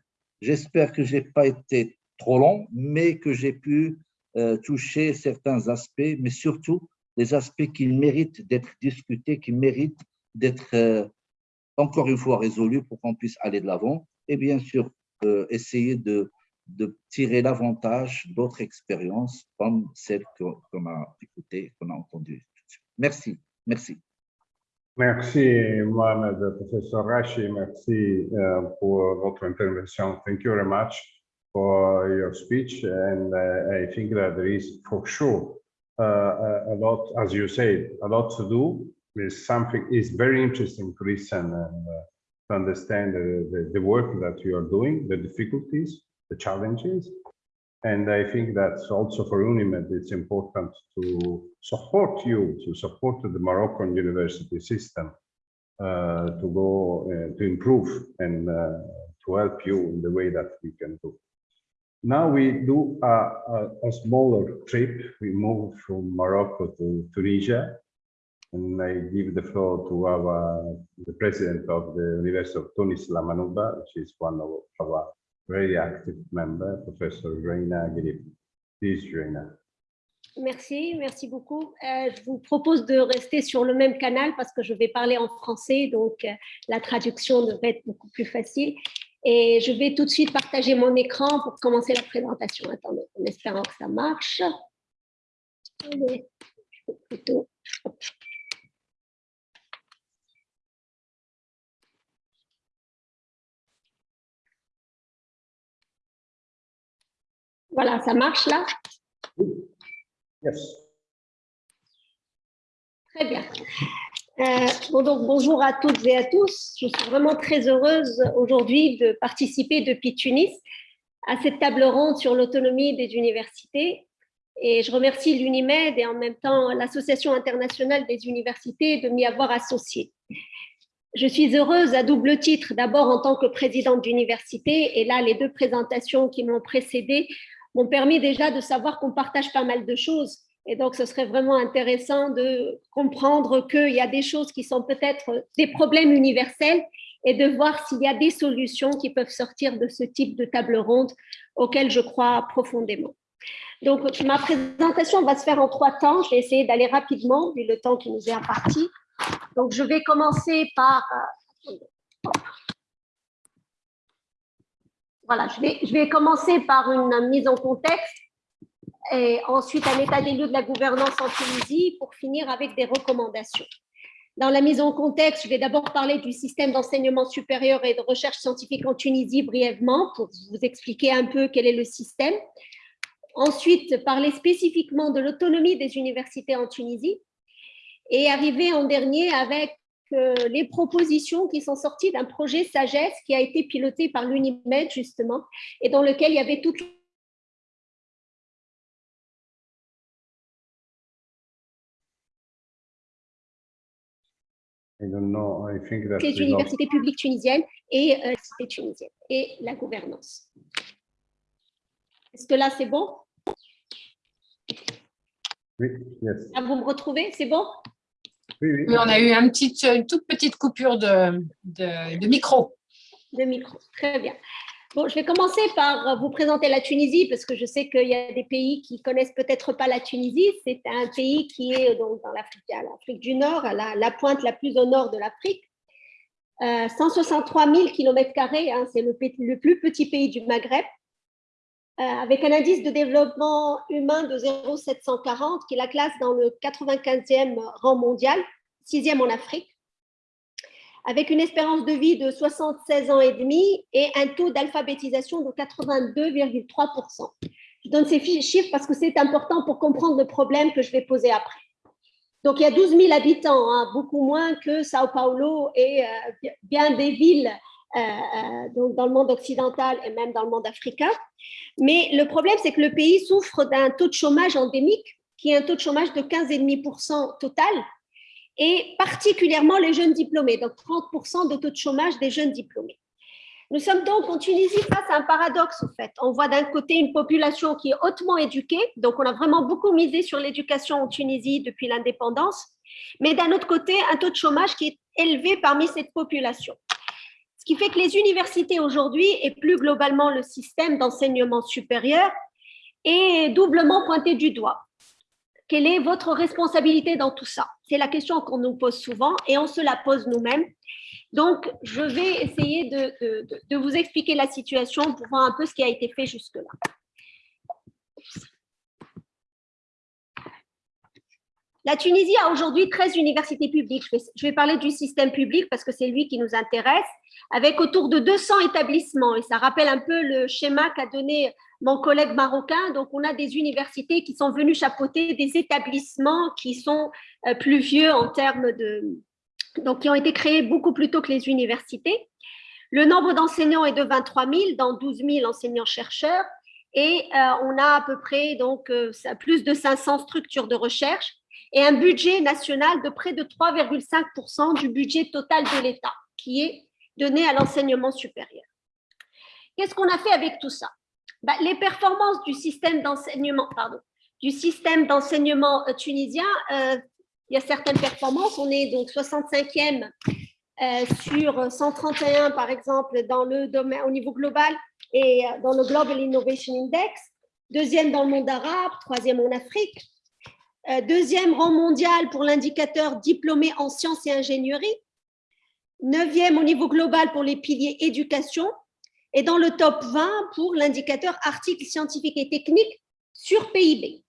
j'espère que je n'ai pas été trop long, mais que j'ai pu euh, toucher certains aspects, mais surtout des aspects qui méritent d'être discutés, qui méritent d'être euh, encore une fois résolus pour qu'on puisse aller de l'avant et bien sûr essayer de de tirer l'avantage d'autres expériences comme celle qu'on a écoutée, qu'on a entendue. Merci, merci. Merci, Mohamed, Professor Rashi. Merci uh, pour votre intervention. Thank you very much for your speech. And uh, I think that there is for sure uh, a lot, as you said, a lot to do. There's something is very interesting to listen and uh, to understand the, the work that you are doing, the difficulties, the challenges. And I think that's also for UNIMED, it's important to support you, to support the Moroccan university system uh, to go uh, to improve and uh, to help you in the way that we can do. Now we do a, a, a smaller trip. We move from Morocco to Tunisia. And I give the floor to our the president of the University of Tunis, La Manouba, which is one of our very active member, Professor Reina. Please, Reina. Merci, merci beaucoup. Euh, je vous propose de rester sur le même canal parce que je vais parler en français, donc euh, la traduction devrait être beaucoup plus facile. Et je vais tout de suite partager mon écran pour commencer la présentation. Attendez, en espérant que ça marche. Allez, plutôt. Voilà, ça marche là? Yes. Très bien. Euh, bon, donc, bonjour à toutes et à tous. Je suis vraiment très heureuse aujourd'hui de participer depuis Tunis à cette table ronde sur l'autonomie des universités. Et je remercie l'UNIMED et en même temps l'Association internationale des universités de m'y avoir associée. Je suis heureuse à double titre, d'abord en tant que présidente d'université, et là, les deux présentations qui m'ont précédée m'ont permis déjà de savoir qu'on partage pas mal de choses. Et donc, ce serait vraiment intéressant de comprendre qu'il y a des choses qui sont peut-être des problèmes universels et de voir s'il y a des solutions qui peuvent sortir de ce type de table ronde auquel je crois profondément. Donc, ma présentation va se faire en trois temps. Je vais essayer d'aller rapidement, vu le temps qui nous est imparti. Donc, je vais commencer par... Voilà, je vais, je vais commencer par une mise en contexte et ensuite un état des lieux de la gouvernance en Tunisie pour finir avec des recommandations. Dans la mise en contexte, je vais d'abord parler du système d'enseignement supérieur et de recherche scientifique en Tunisie brièvement pour vous expliquer un peu quel est le système. Ensuite, parler spécifiquement de l'autonomie des universités en Tunisie et arriver en dernier avec les propositions qui sont sorties d'un projet Sagesse qui a été piloté par l'UNIMED justement et dans lequel il y avait toutes les universités publiques tunisiennes et euh, tunisiennes et la gouvernance. Est-ce que là c'est bon? Oui, yes. Ah, vous me retrouvez, c'est bon? Oui, on a eu un petit, une toute petite coupure de, de, micro. Deux micros, très bien. Bon, je vais commencer par vous présenter la Tunisie parce que je sais qu'il y a des pays qui connaissent peut-être pas la Tunisie. C'est un pays qui est donc dans l'Afrique du Nord, à la, pointe la plus au nord de l'Afrique. 163 000 km, c'est le, le, plus petit pays du Maghreb, avec un indice de développement humain de 0,740 qui la classe dans le 95e rang mondial, sixième en Afrique avec une espérance de vie de 76 ans et demi et un taux d'alphabétisation de 82,3%. Je donne ces chiffres parce que c'est important pour comprendre le problème que je vais poser après. Donc, il y a 12 000 habitants, hein, beaucoup moins que Sao Paulo et euh, bien des villes euh, euh, donc dans le monde occidental et même dans le monde africain. Mais le problème, c'est que le pays souffre d'un taux de chômage endémique, qui est un taux de chômage de 15,5% total, et particulièrement les jeunes diplômés, donc 30% de taux de chômage des jeunes diplômés. Nous sommes donc en Tunisie face à un paradoxe, en fait. On voit d'un côté une population qui est hautement éduquée, donc on a vraiment beaucoup misé sur l'éducation en Tunisie depuis l'indépendance, mais d'un autre côté, un taux de chômage qui est élevé parmi cette population. Ce qui fait que les universités aujourd'hui, et plus globalement le système d'enseignement supérieur, est doublement pointé du doigt. Quelle est votre responsabilité dans tout ça? C'est la question qu'on nous pose souvent et on se la pose nous-mêmes. Donc, je vais essayer de, vous expliquer la situation pour voir un peu ce qui a été fait jusque-là. La Tunisie a aujourd'hui 13 universités publiques. Je vais, parler du système public parce que c'est lui qui nous intéresse, avec autour de 200 établissements. Et ça rappelle un peu le schéma qu'a donné mon collègue marocain. Donc, on a des universités qui sont venues chapeauter des établissements qui sont euh, plus vieux en termes de... Donc, qui ont été créés beaucoup plus tôt que les universités. Le nombre d'enseignants est de 23 000, dans 12 000 enseignants-chercheurs. Et euh, on a à peu près donc, euh, plus de 500 structures de recherche et un budget national de près de 3,5% du budget total de l'État qui est donné à l'enseignement supérieur. Qu'est-ce qu'on a fait avec tout ça? Bah, Les performances du système d'enseignement, euh, tunisien, euh, il y a certaines performances. On est donc 65e euh, sur 131, par exemple, dans le domaine, au niveau global et dans le Global Innovation Index. Deuxième dans le monde arabe, troisième en Afrique. Euh, deuxième rang mondial pour l'indicateur diplômé en sciences et ingénierie, neuvième au niveau global pour les piliers éducation, et dans le top 20 pour l'indicateur articles scientifiques et techniques sur PIB.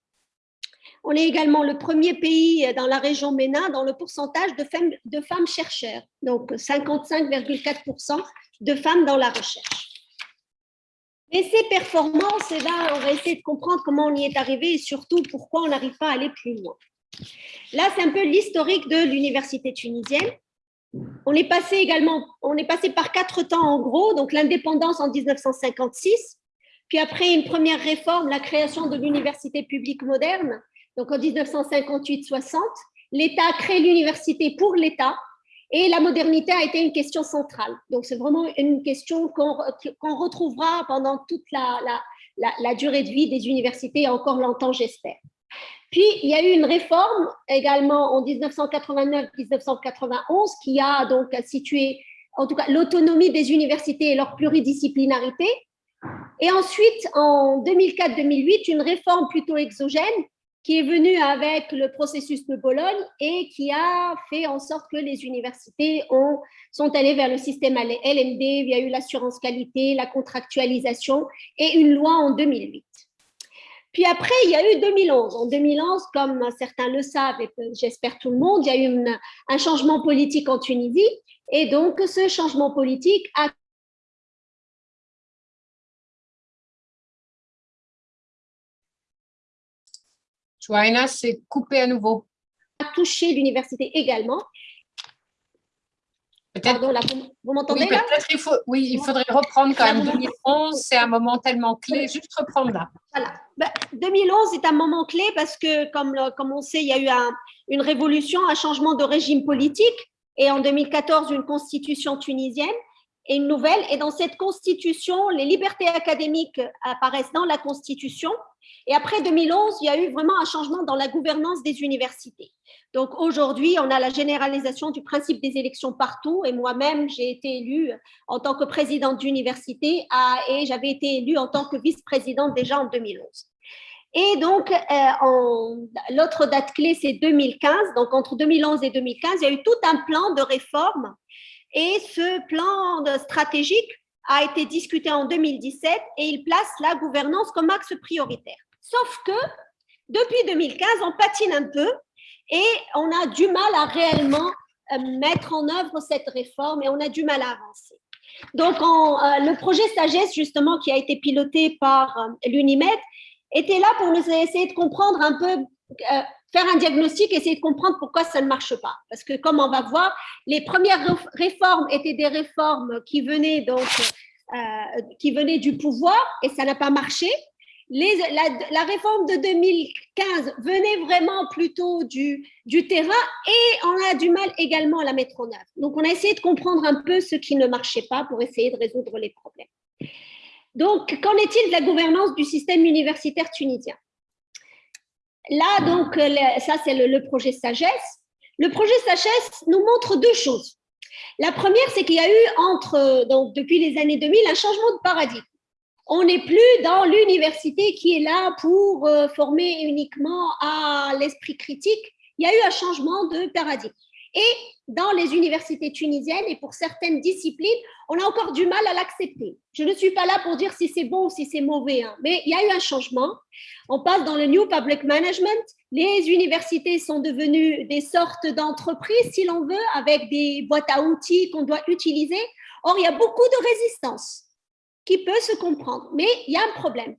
On est également le premier pays dans la région MENA dans le pourcentage de femmes, de femmes chercheurs, donc 55,4% de femmes dans la recherche. Et ces performances, eh ben, on va essayer de comprendre comment on y est arrivé et surtout pourquoi on n'arrive pas à aller plus loin. Là, c'est un peu l'historique de l'université tunisienne. On est passé également, on est passé par quatre temps en gros, donc l'indépendance en 1956, puis après une première réforme, la création de l'université publique moderne, donc en 1958-60. L'État crée l'université pour l'État, et la modernité a été une question centrale. Donc, c'est vraiment une question qu'on retrouvera pendant toute la, durée de vie des universités encore longtemps, j'espère. Puis, il y a eu une réforme également en 1989-1991 qui a donc situé, en tout cas, l'autonomie des universités et leur pluridisciplinarité. Et ensuite, en 2004-2008, une réforme plutôt exogène qui est venu avec le processus de Bologne et qui a fait en sorte que les universités ont, sont allées vers le système LMD, il y a eu l'assurance qualité, la contractualisation et une loi en 2008. Puis après, il y a eu 2011. En 2011, comme certains le savent, et j'espère tout le monde, il y a eu un changement politique en Tunisie. Et donc, ce changement politique a Joanna, c'est coupé à nouveau. A touché l'université également. Pardon, là, vous, m'entendez oui, là? il faut, Oui, il faudrait reprendre quand même 2011, c'est un moment tellement clé, juste reprendre là. Voilà. 2011 ben, est un moment clé parce que, comme, comme on sait, il y a eu une révolution, un changement de régime politique et en 2014, une constitution tunisienne. Et une nouvelle. Et dans cette constitution, les libertés académiques apparaissent dans la constitution. Et après 2011, il y a eu vraiment un changement dans la gouvernance des universités. Donc aujourd'hui, on a la généralisation du principe des élections partout. Et moi-même, j'ai été élue en tant que présidente d'université et j'avais été élue en tant que vice-présidente déjà en 2011. Et donc, euh, l'autre date clé, c'est 2015. Donc, entre 2011 et 2015, il y a eu tout un plan de réforme. Et ce plan stratégique a été discuté en 2017 et il place la gouvernance comme axe prioritaire. Sauf que depuis 2015, on patine un peu et on a du mal à réellement euh, mettre en œuvre cette réforme et on a du mal à avancer. Donc, euh, le projet Sagesse, justement, qui a été piloté par euh, l'UNIMED, était là pour nous essayer de comprendre un peu, faire un diagnostic, essayer de comprendre pourquoi ça ne marche pas. Parce que, comme on va voir, les premières réformes étaient des réformes qui venaient, donc, qui venaient du pouvoir et ça n'a pas marché la, réforme de 2015 venait vraiment plutôt du, du terrain et on a du mal également à la mettre en œuvre. Donc, on a essayé de comprendre un peu ce qui ne marchait pas pour essayer de résoudre les problèmes. Donc, qu'en est-il de la gouvernance du système universitaire tunisien? Là, donc, ça, c'est le, projet Sagesse. Le projet Sagesse nous montre deux choses. La première, c'est qu'il y a eu, entre, donc, depuis les années 2000, un changement de paradigme on n'est plus dans l'université qui est là pour euh, former uniquement à l'esprit critique. Il y a eu un changement de paradigme. Et dans les universités tunisiennes et pour certaines disciplines, on a encore du mal à l'accepter. Je ne suis pas là pour dire si c'est bon ou si c'est mauvais, hein, mais il y a eu un changement. On passe dans le New Public Management. Les universités sont devenues des sortes d'entreprises, si l'on veut, avec des boîtes à outils qu'on doit utiliser. Or, il y a beaucoup de résistance qui peut se comprendre. Mais il y a un problème.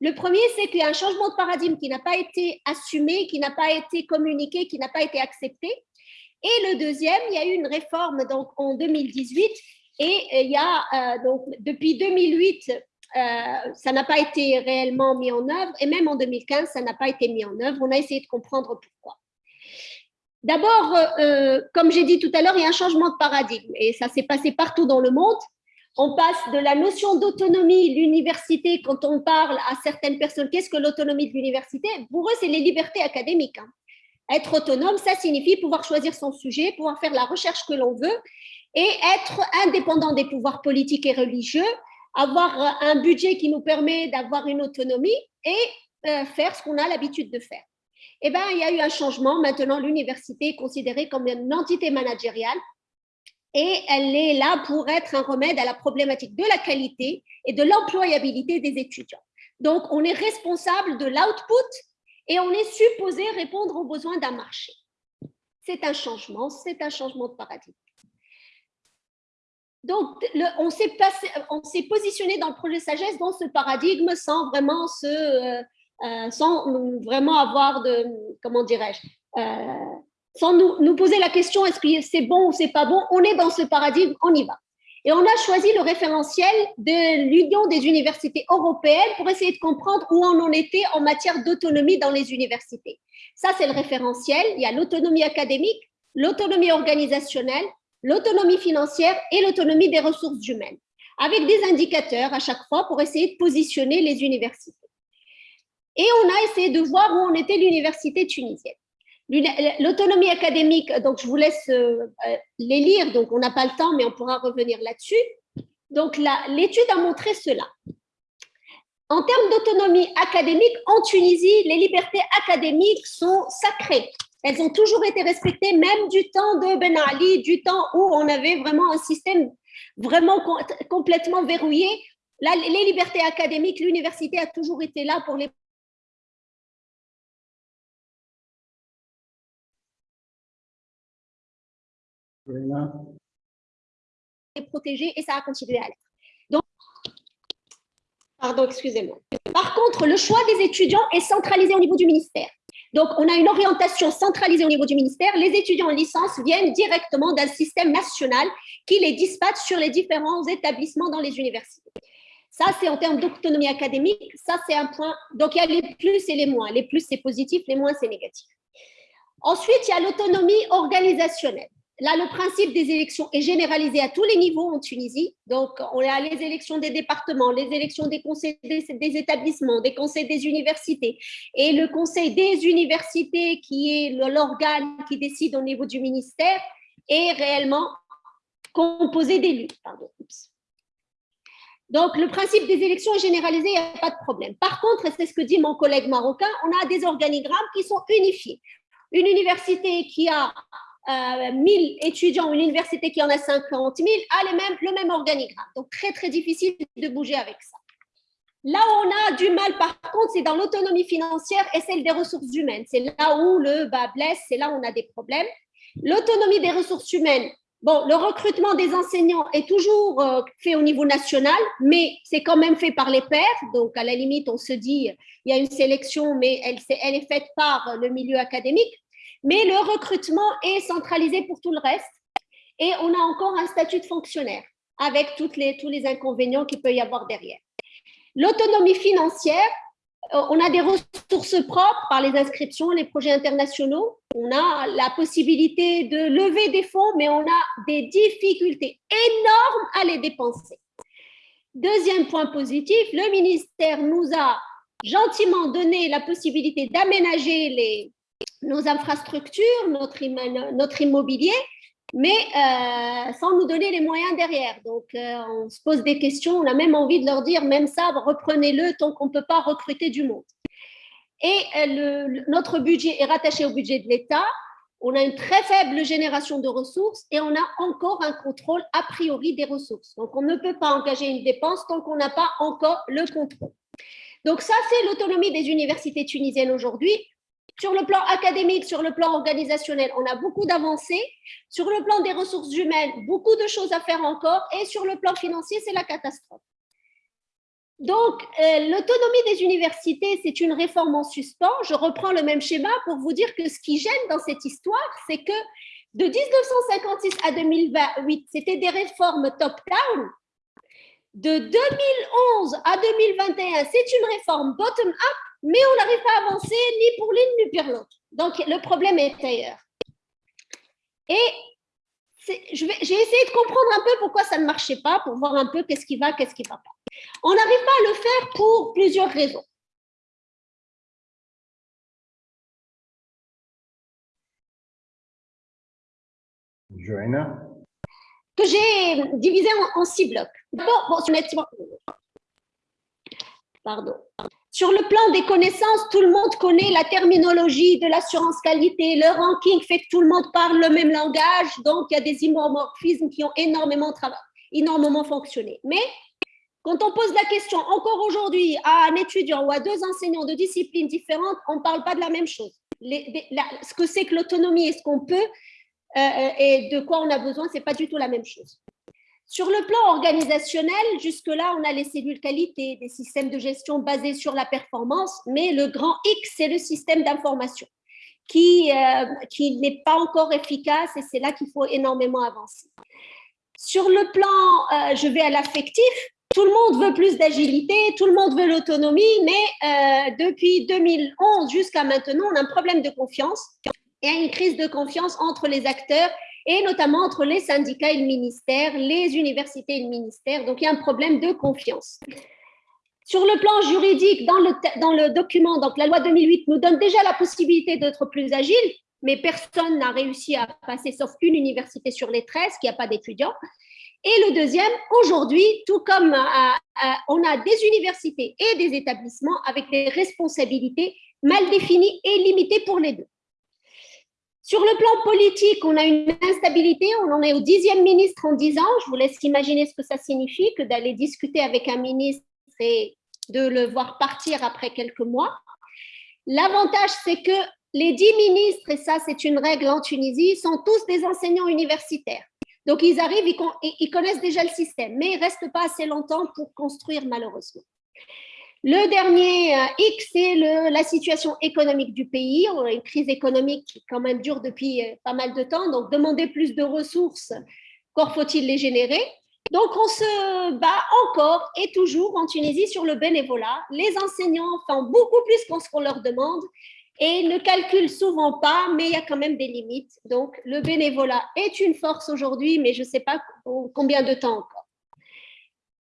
Le premier, c'est qu'il y a un changement de paradigme qui n'a pas été assumé, qui n'a pas été communiqué, qui n'a pas été accepté. Et le deuxième, il y a eu une réforme donc, en 2018 et euh, il y a euh, donc depuis 2008, euh, ça n'a pas été réellement mis en œuvre et même en 2015, ça n'a pas été mis en œuvre. On a essayé de comprendre pourquoi. D'abord, comme j'ai dit tout à l'heure, il y a un changement de paradigme et ça s'est passé partout dans le monde on passe de la notion d'autonomie, l'université, quand on parle à certaines personnes, qu'est-ce que l'autonomie de l'université? Pour eux, c'est les libertés académiques. Hein. Être autonome, ça signifie pouvoir choisir son sujet, pouvoir faire la recherche que l'on veut et être indépendant des pouvoirs politiques et religieux, avoir un budget qui nous permet d'avoir une autonomie et euh, faire ce qu'on a l'habitude de faire. Eh bien, il y a eu un changement. Maintenant, l'université est considérée comme une entité managériale et elle est là pour être un remède à la problématique de la qualité et de l'employabilité des étudiants. Donc, on est responsable de l'output et on est supposé répondre aux besoins d'un marché. C'est un changement, c'est un changement de paradigme. Donc, on s'est positionné dans le projet Sagesse dans ce paradigme sans vraiment, se, euh, euh, sans vraiment avoir de, comment dirais-je, euh, sans nous, poser la question est-ce que c'est bon ou c'est pas bon, on est dans ce paradigme, on y va. Et on a choisi le référentiel de l'Union des universités européennes pour essayer de comprendre où on en était en matière d'autonomie dans les universités. Ça, c'est le référentiel. Il y a l'autonomie académique, l'autonomie organisationnelle, l'autonomie financière et l'autonomie des ressources humaines, avec des indicateurs à chaque fois pour essayer de positionner les universités. Et on a essayé de voir où on était l'université tunisienne. L'autonomie académique, donc je vous laisse euh, les lire, donc on n'a pas le temps, mais on pourra revenir là-dessus. Donc l'étude a montré cela. En termes d'autonomie académique, en Tunisie, les libertés académiques sont sacrées. Elles ont toujours été respectées, même du temps de Ben Ali, du temps où on avait vraiment un système vraiment complètement verrouillé. les libertés académiques, l'université a toujours été là pour les protégé et ça a continué à l'être. Donc, pardon, excusez-moi. Par contre, le choix des étudiants est centralisé au niveau du ministère. Donc, on a une orientation centralisée au niveau du ministère. Les étudiants en licence viennent directement d'un système national qui les dispatche sur les différents établissements dans les universités. Ça, c'est en termes d'autonomie académique. Ça, c'est un point. Donc, il y a les plus et les moins. Les plus, c'est positif. Les moins, c'est négatif. Ensuite, il y a l'autonomie organisationnelle. Là, le principe des élections est généralisé à tous les niveaux en Tunisie. Donc, on a les élections des départements, les élections des conseils des, des établissements, des conseils des universités. Et le conseil des universités, qui est l'organe qui décide au niveau du ministère, est réellement composé d'élus. Donc, le principe des élections est généralisé, il n'y a pas de problème. Par contre, c'est ce que dit mon collègue marocain, on a des organigrammes qui sont unifiés. Une université qui a euh, 1000 étudiants, une université qui en a 50 000, a les mêmes, le même organigramme. Donc, très, très difficile de bouger avec ça. Là où on a du mal, par contre, c'est dans l'autonomie financière et celle des ressources humaines. C'est là où le bas blesse, c'est là où on a des problèmes. L'autonomie des ressources humaines, Bon, le recrutement des enseignants est toujours euh, fait au niveau national, mais c'est quand même fait par les pairs. Donc, à la limite, on se dit, il y a une sélection, mais elle est faite par le milieu académique. Mais le recrutement est centralisé pour tout le reste. Et on a encore un statut de fonctionnaire avec toutes les, tous les inconvénients qu'il peut y avoir derrière. L'autonomie financière, euh, on a des ressources propres par les inscriptions, les projets internationaux. On a la possibilité de lever des fonds, mais on a des difficultés énormes à les dépenser. Deuxième point positif, le ministère nous a gentiment donné la possibilité d'aménager les, nos infrastructures, notre, notre immobilier, mais euh, sans nous donner les moyens derrière. Donc, euh, on se pose des questions, on a même envie de leur dire, même ça, reprenez-le tant qu'on ne peut pas recruter du monde. Et euh, notre budget est rattaché au budget de l'État, on a une très faible génération de ressources et on a encore un contrôle a priori des ressources. Donc, on ne peut pas engager une dépense tant qu'on n'a pas encore le contrôle. Donc, ça, c'est l'autonomie des universités tunisiennes aujourd'hui. Sur le plan académique, sur le plan organisationnel, on a beaucoup d'avancées. Sur le plan des ressources humaines, beaucoup de choses à faire encore. Et sur le plan financier, c'est la catastrophe. Donc, euh, l'autonomie des universités, c'est une réforme en suspens. Je reprends le même schéma pour vous dire que ce qui gêne dans cette histoire, c'est que de 1956 à 2028, c'était des réformes top-down. De 2011 à 2021, c'est une réforme bottom-up mais on n'arrive pas à avancer ni pour l'une ni pour l'autre. Donc, le problème est ailleurs. Et j'ai essayé de comprendre un peu pourquoi ça ne marchait pas, pour voir un peu qu'est-ce qui va, qu'est-ce qui ne va pas. On n'arrive pas à le faire pour plusieurs raisons. Joanna Que j'ai divisé en, en, six blocs. Bon, bon, pardon. Sur le plan des connaissances, tout le monde connaît la terminologie de l'assurance qualité, le ranking fait que tout le monde parle le même langage, donc il y a des isomorphismes qui ont énormément, énormément fonctionné. Mais quand on pose la question encore aujourd'hui à un étudiant ou à deux enseignants de disciplines différentes, on ne parle pas de la même chose. Ce que c'est que l'autonomie et ce qu'on peut euh, et de quoi on a besoin, ce n'est pas du tout la même chose. Sur le plan organisationnel, jusque-là, on a les cellules qualité, des systèmes de gestion basés sur la performance, mais le grand X, c'est le système d'information qui, euh, n'est pas encore efficace et c'est là qu'il faut énormément avancer. Sur le plan, euh, je vais à l'affectif, tout le monde veut plus d'agilité, tout le monde veut l'autonomie, mais euh, depuis 2011 jusqu'à maintenant, on a un problème de confiance et une crise de confiance entre les acteurs et notamment entre les syndicats et le ministère, les universités et le ministère. Donc, il y a un problème de confiance. Sur le plan juridique, dans le, dans le document, donc la loi 2008 nous donne déjà la possibilité d'être plus agile, mais personne n'a réussi à passer, sauf une université sur les 13 qui n'a pas d'étudiants. Et le deuxième, aujourd'hui, tout comme euh, euh, on a des universités et des établissements avec des responsabilités mal définies et limitées pour les deux. Sur le plan politique, on a une instabilité, on en est au dixième ministre en dix ans. Je vous laisse imaginer ce que ça signifie que d'aller discuter avec un ministre et de le voir partir après quelques mois. L'avantage, c'est que les dix ministres, et ça c'est une règle en Tunisie, sont tous des enseignants universitaires. Donc ils arrivent, ils connaissent déjà le système, mais ils ne restent pas assez longtemps pour construire malheureusement. Le dernier euh, X, c'est la situation économique du pays. On a une crise économique qui quand même dure depuis euh, pas mal de temps. Donc, demander plus de ressources, encore faut-il les générer. Donc, on se bat encore et toujours en Tunisie sur le bénévolat. Les enseignants font beaucoup plus qu'on leur demande et ne calcule souvent pas, mais il y a quand même des limites. Donc, le bénévolat est une force aujourd'hui, mais je ne sais pas combien de temps encore.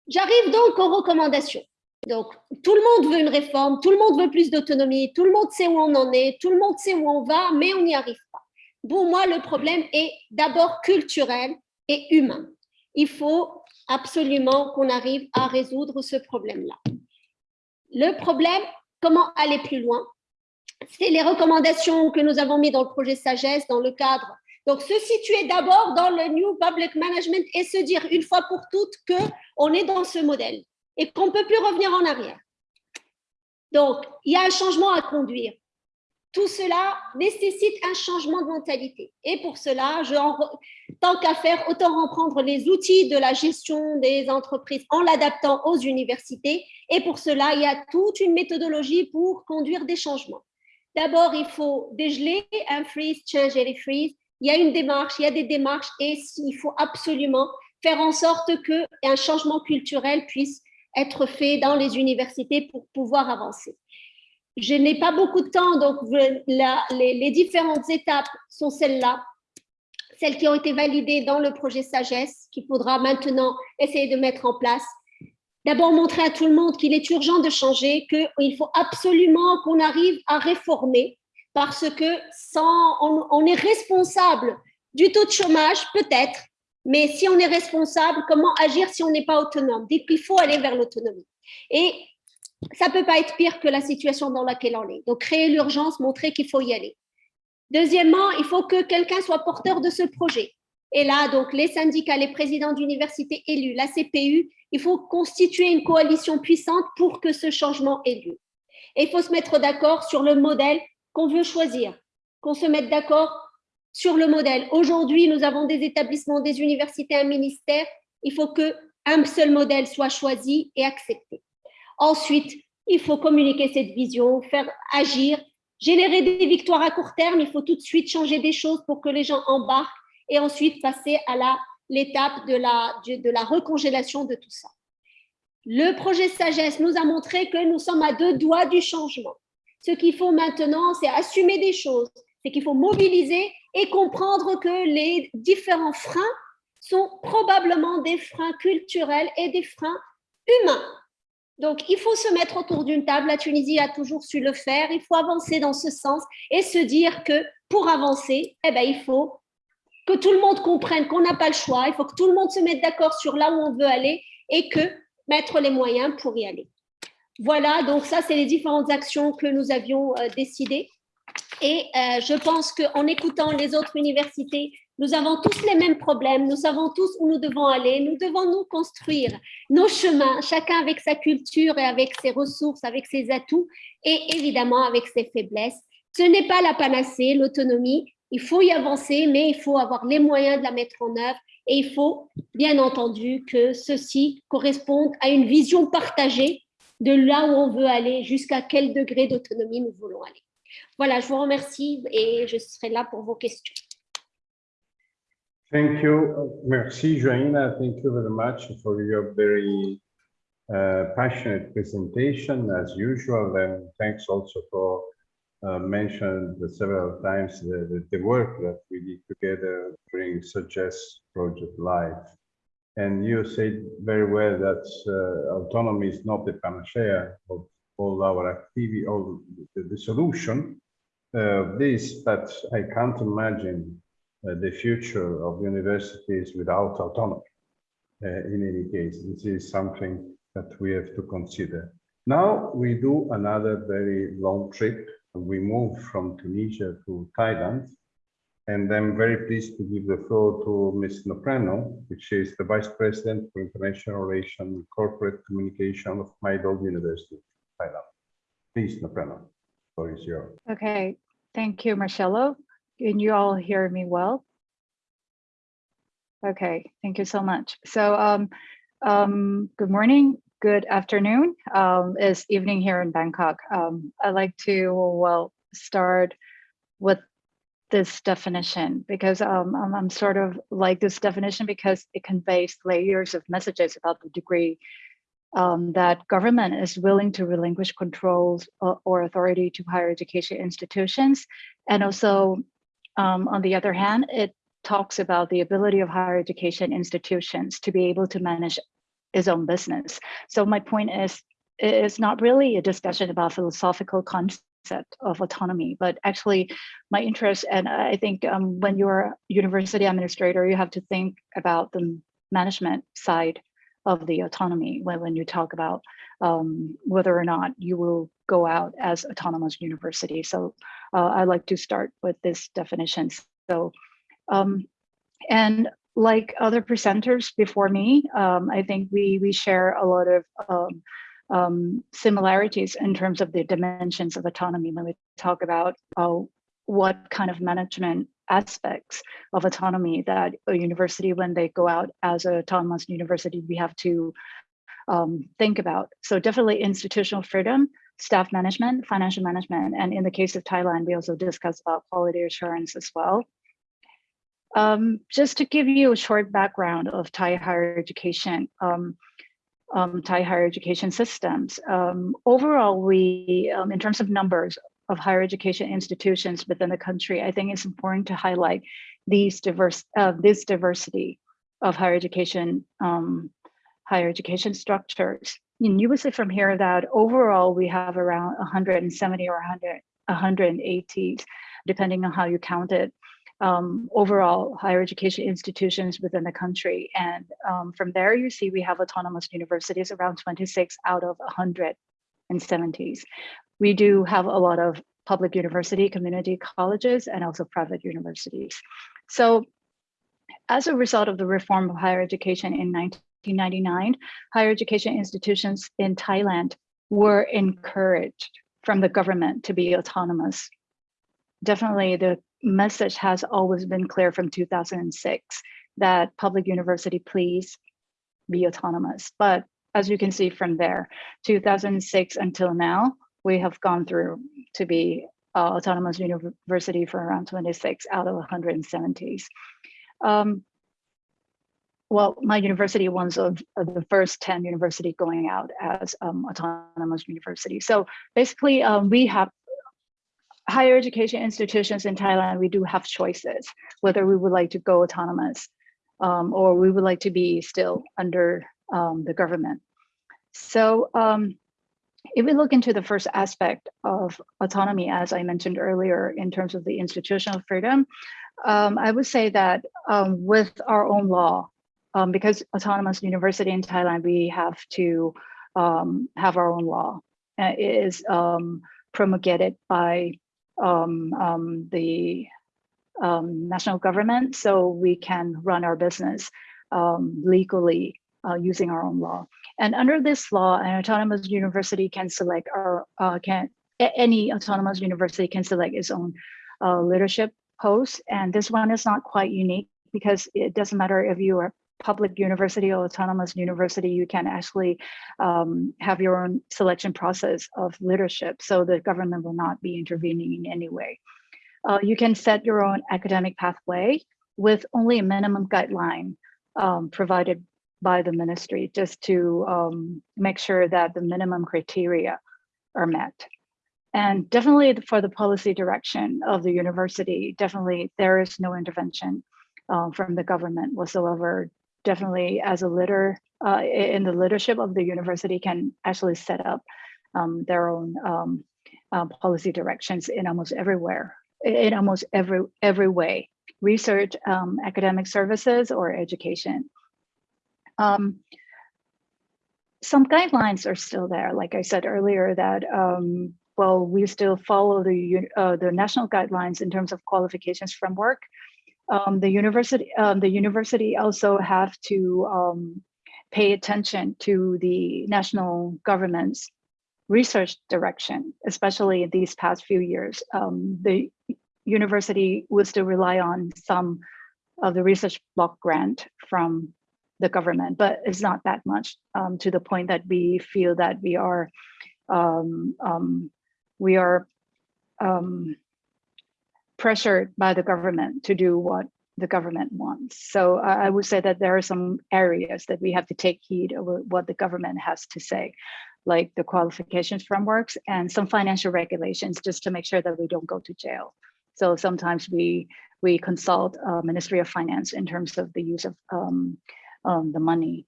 J'arrive donc aux recommandations. Donc, tout le monde veut une réforme, tout le monde veut plus d'autonomie, tout le monde sait où on en est, tout le monde sait où on va, mais on n'y arrive pas. Pour moi, le problème est d'abord culturel et humain. Il faut absolument qu'on arrive à résoudre ce problème-là. Le problème, comment aller plus loin? C'est les recommandations que nous avons mises dans le projet Sagesse, dans le cadre. Donc, se situer d'abord dans le New Public Management et se dire une fois pour toutes qu'on est dans ce modèle et qu'on ne peut plus revenir en arrière. Donc, il y a un changement à conduire. Tout cela nécessite un changement de mentalité. Et pour cela, tant qu'à faire, autant reprendre les outils de la gestion des entreprises en l'adaptant aux universités. Et pour cela, il y a toute une méthodologie pour conduire des changements. D'abord, il faut dégeler un freeze, change et freeze. Il y a une démarche, il y a des démarches et il faut absolument faire en sorte qu'un changement culturel puisse être fait dans les universités pour pouvoir avancer. Je n'ai pas beaucoup de temps, donc les, différentes étapes sont celles-là, celles qui ont été validées dans le projet Sagesse, qu'il faudra maintenant essayer de mettre en place. D'abord, montrer à tout le monde qu'il est urgent de changer, qu'il faut absolument qu'on arrive à réformer, parce que sans, on est responsable du taux de chômage, peut-être, mais si on est responsable, comment agir si on n'est pas autonome? Donc, il faut aller vers l'autonomie. Et ça ne peut pas être pire que la situation dans laquelle on est. Donc, créer l'urgence, montrer qu'il faut y aller. Deuxièmement, il faut que quelqu'un soit porteur de ce projet. Et là, donc, les syndicats, les présidents d'universités élus, la CPU, il faut constituer une coalition puissante pour que ce changement ait lieu. Et il faut se mettre d'accord sur le modèle qu'on veut choisir, qu'on se mette d'accord sur le modèle. Aujourd'hui, nous avons des établissements, des universités, un ministère. Il faut qu'un seul modèle soit choisi et accepté. Ensuite, il faut communiquer cette vision, faire agir, générer des victoires à court terme. Il faut tout de suite changer des choses pour que les gens embarquent et ensuite passer à l'étape de la, de la recongélation de tout ça. Le projet Sagesse nous a montré que nous sommes à deux doigts du changement. Ce qu'il faut maintenant, c'est assumer des choses, c'est qu'il faut mobiliser et comprendre que les différents freins sont probablement des freins culturels et des freins humains. Donc, il faut se mettre autour d'une table. La Tunisie a toujours su le faire. Il faut avancer dans ce sens et se dire que pour avancer, eh ben, il faut que tout le monde comprenne qu'on n'a pas le choix. Il faut que tout le monde se mette d'accord sur là où on veut aller et que mettre les moyens pour y aller. Voilà, donc ça, c'est les différentes actions que nous avions euh, décidées. Et euh, je pense qu'en écoutant les autres universités, nous avons tous les mêmes problèmes, nous savons tous où nous devons aller, nous devons nous construire nos chemins, chacun avec sa culture et avec ses ressources, avec ses atouts et évidemment avec ses faiblesses. Ce n'est pas la panacée, l'autonomie, il faut y avancer, mais il faut avoir les moyens de la mettre en œuvre et il faut bien entendu que ceci corresponde à une vision partagée de là où on veut aller, jusqu'à quel degré d'autonomie nous voulons aller. Voilà, je vous remercie et je serai là pour vos questions. Thank you. Merci, Joanna. Thank you very much for your very uh, passionate presentation as usual. And thanks also for uh, several times the, the, work that we did together during Sagesse Project Live. And you said very well that uh, autonomy is not the panacea of all our activity, all the, the solution, uh, this, but I can't imagine uh, the future of universities without autonomy. Uh, in any case, this is something that we have to consider. Now we do another very long trip. We move from Tunisia to Thailand. And I'm very pleased to give the floor to Ms. Nopraenue, which is the Vice President for International Relations and Corporate Communication of Mahidol University, Thailand. Please, Nopraenue, floor is yours. Okay, Thank you, Marcello. Can you all hear me well? Okay, thank you so much. So um, um, good morning, good afternoon. Um, it's evening here in Bangkok. Um, I'd like to, well, start with this definition because um, I'm, I'm sort of like this definition because it conveys layers of messages about the degree um, that government is willing to relinquish controls or, or authority to higher education institutions. And also, um, on the other hand, it talks about the ability of higher education institutions to be able to manage its own business. So my point is, it's not really a discussion about philosophical concept of autonomy, but actually my interest, and I think um, when you're a university administrator, you have to think about the management side of the autonomy when, when you talk about um, whether or not you will go out as autonomous university. So uh, I'd like to start with this definition. So, um, and like other presenters before me, um, I think we, we share a lot of um, um, similarities in terms of the dimensions of autonomy when we talk about uh, what kind of management aspects of autonomy that a university, when they go out as an autonomous university, we have to um, think about. So definitely institutional freedom, staff management, financial management, and in the case of Thailand, we also discuss about quality assurance as well. Um, just to give you a short background of Thai higher education, um, um, Thai higher education systems. Um, overall, we, um, in terms of numbers of higher education institutions within the country, I think it's important to highlight these diverse, uh, this diversity of higher education, um, higher education structures. And you would say from here that overall we have around 170 or 100, 180, depending on how you count it, um, overall higher education institutions within the country. And um, from there, you see we have autonomous universities around 26 out of 170s. We do have a lot of public university, community colleges, and also private universities. So as a result of the reform of higher education in 1999, higher education institutions in Thailand were encouraged from the government to be autonomous. Definitely the message has always been clear from 2006 that public university, please be autonomous. But as you can see from there, 2006 until now, we have gone through to be uh, autonomous university for around 26 out of 170s. Um, well, my university was of, of, the first 10 university going out as um, autonomous university. So basically, um, we have higher education institutions in Thailand, we do have choices, whether we would like to go autonomous um, or we would like to be still under um, the government. So um, if we look into the first aspect of autonomy, as I mentioned earlier, in terms of the institutional freedom, um, I would say that um, with our own law, um, because autonomous university in Thailand, we have to have our own law. Uh, it is promulgated by um, um, the um, national government so we can run our business um, legally uh, using our own law. And under this law, an autonomous university can select or uh, can any autonomous university can select its own uh, leadership post. And this one is not quite unique because it doesn't matter if you are public university or autonomous university, you can actually um, have your own selection process of leadership. So the government will not be intervening in any way. Uh, you can set your own academic pathway with only a minimum guideline um, provided by the ministry just to um, make sure that the minimum criteria are met. And definitely for the policy direction of the university, definitely there is no intervention um, from the government whatsoever definitely as a leader uh, in the leadership of the university can actually set up um, their own um, uh, policy directions in almost everywhere, in almost every every way, research, um, academic services, or education. Um, some guidelines are still there, like I said earlier, that um, well, we still follow the uh, the national guidelines in terms of qualifications framework um, the university um, the university also have to um, pay attention to the national government's research direction, especially in these past few years. Um, the university will still rely on some of the research block grant from the government, but it's not that much um, to the point that we feel that we are um, we are pressured by the government to do what the government wants. So I would say that there are some areas that we have to take heed of what the government has to say, like the qualifications frameworks and some financial regulations, just to make sure that we don't go to jail. So sometimes we we consult uh, Ministry of Finance in terms of the use of um, um, the money,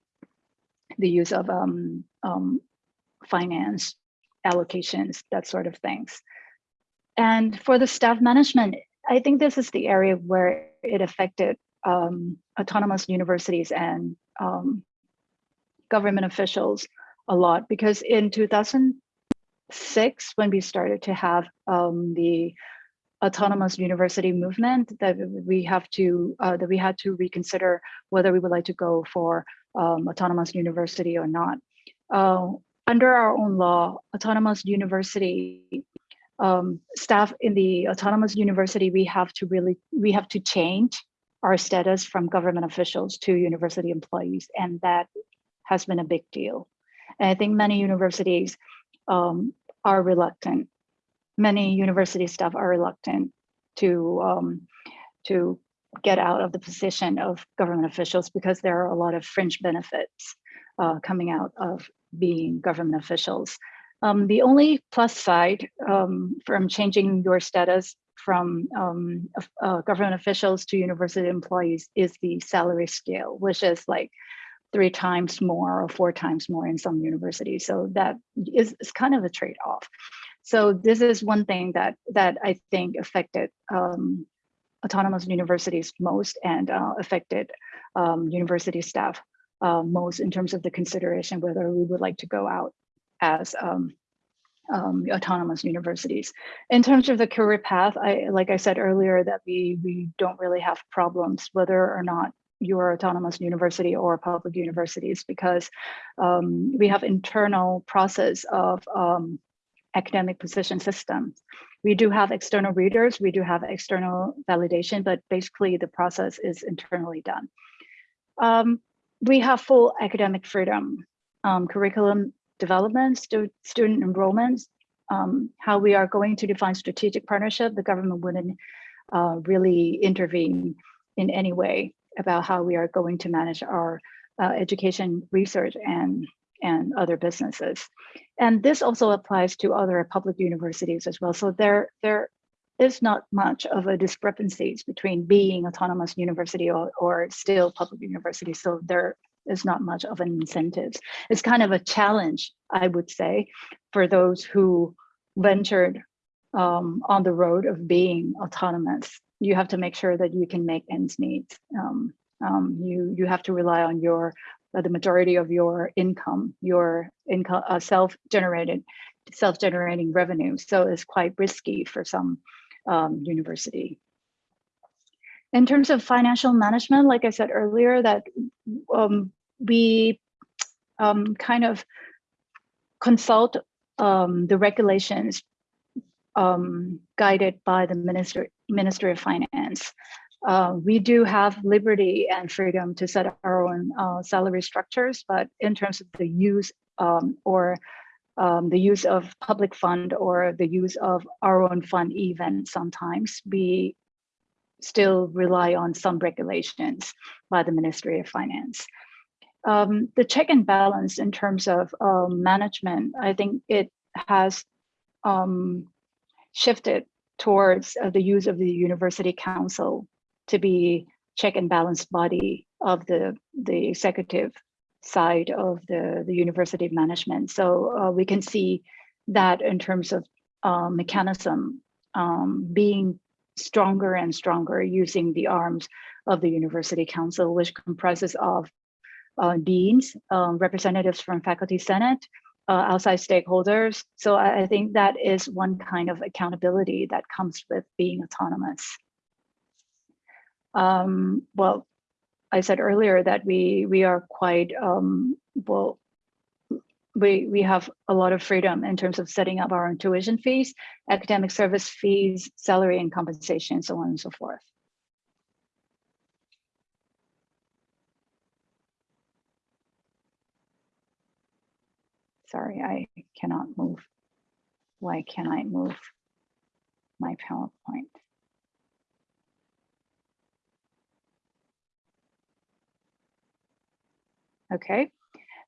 the use of um, um, finance allocations, that sort of things. And for the staff management, I think this is the area where it affected um, autonomous universities and um, government officials a lot because in 2006, when we started to have um, the autonomous university movement, that we have to uh, that we had to reconsider whether we would like to go for um, autonomous university or not. Uh, under our own law, autonomous university um, staff in the autonomous university, we have to really, we have to change our status from government officials to university employees. And that has been a big deal. And I think many universities um, are reluctant. Many university staff are reluctant to, um, to get out of the position of government officials because there are a lot of fringe benefits uh, coming out of being government officials. Um, the only plus side um, from changing your status from um, uh, government officials to university employees is the salary scale, which is like three times more or four times more in some universities. So that is, is kind of a trade-off. So this is one thing that that I think affected um, autonomous universities most and uh, affected um, university staff uh, most in terms of the consideration whether we would like to go out as um, um, autonomous universities. In terms of the career path, I, like I said earlier, that we, we don't really have problems whether or not you're autonomous university or public universities because um, we have internal process of um, academic position systems. We do have external readers, we do have external validation, but basically the process is internally done. Um, we have full academic freedom. Um, curriculum development, stu student enrollments, um, how we are going to define strategic partnership, the government wouldn't uh, really intervene in any way about how we are going to manage our uh, education research and, and other businesses. And this also applies to other public universities as well. So there, there is not much of a discrepancies between being autonomous university or, or still public university. So there is not much of an incentive. It's kind of a challenge, I would say, for those who ventured um, on the road of being autonomous. You have to make sure that you can make ends meet. Um, um, you you have to rely on your uh, the majority of your income, your income uh, self-generated, self-generating revenue. So it's quite risky for some um, university. In terms of financial management, like I said earlier, that um, we um, kind of consult um, the regulations um, guided by the Minister, Ministry of Finance. Uh, we do have liberty and freedom to set our own uh, salary structures, but in terms of the use um, or um, the use of public fund or the use of our own fund even sometimes we still rely on some regulations by the Ministry of Finance. Um, the check and balance in terms of um, management, I think it has um, shifted towards uh, the use of the University Council to be check and balance body of the, the executive side of the, the university management. So uh, we can see that in terms of uh, mechanism um, being stronger and stronger using the arms of the University Council, which comprises of uh, deans, um, representatives from faculty senate, uh, outside stakeholders. So I, I, think that is one kind of accountability that comes with being autonomous. Um, well, I said earlier that we we are quite um, well. We we have a lot of freedom in terms of setting up our own tuition fees, academic service fees, salary and compensation, so on and so forth. Sorry, I cannot move. Why can't I move my PowerPoint? Okay,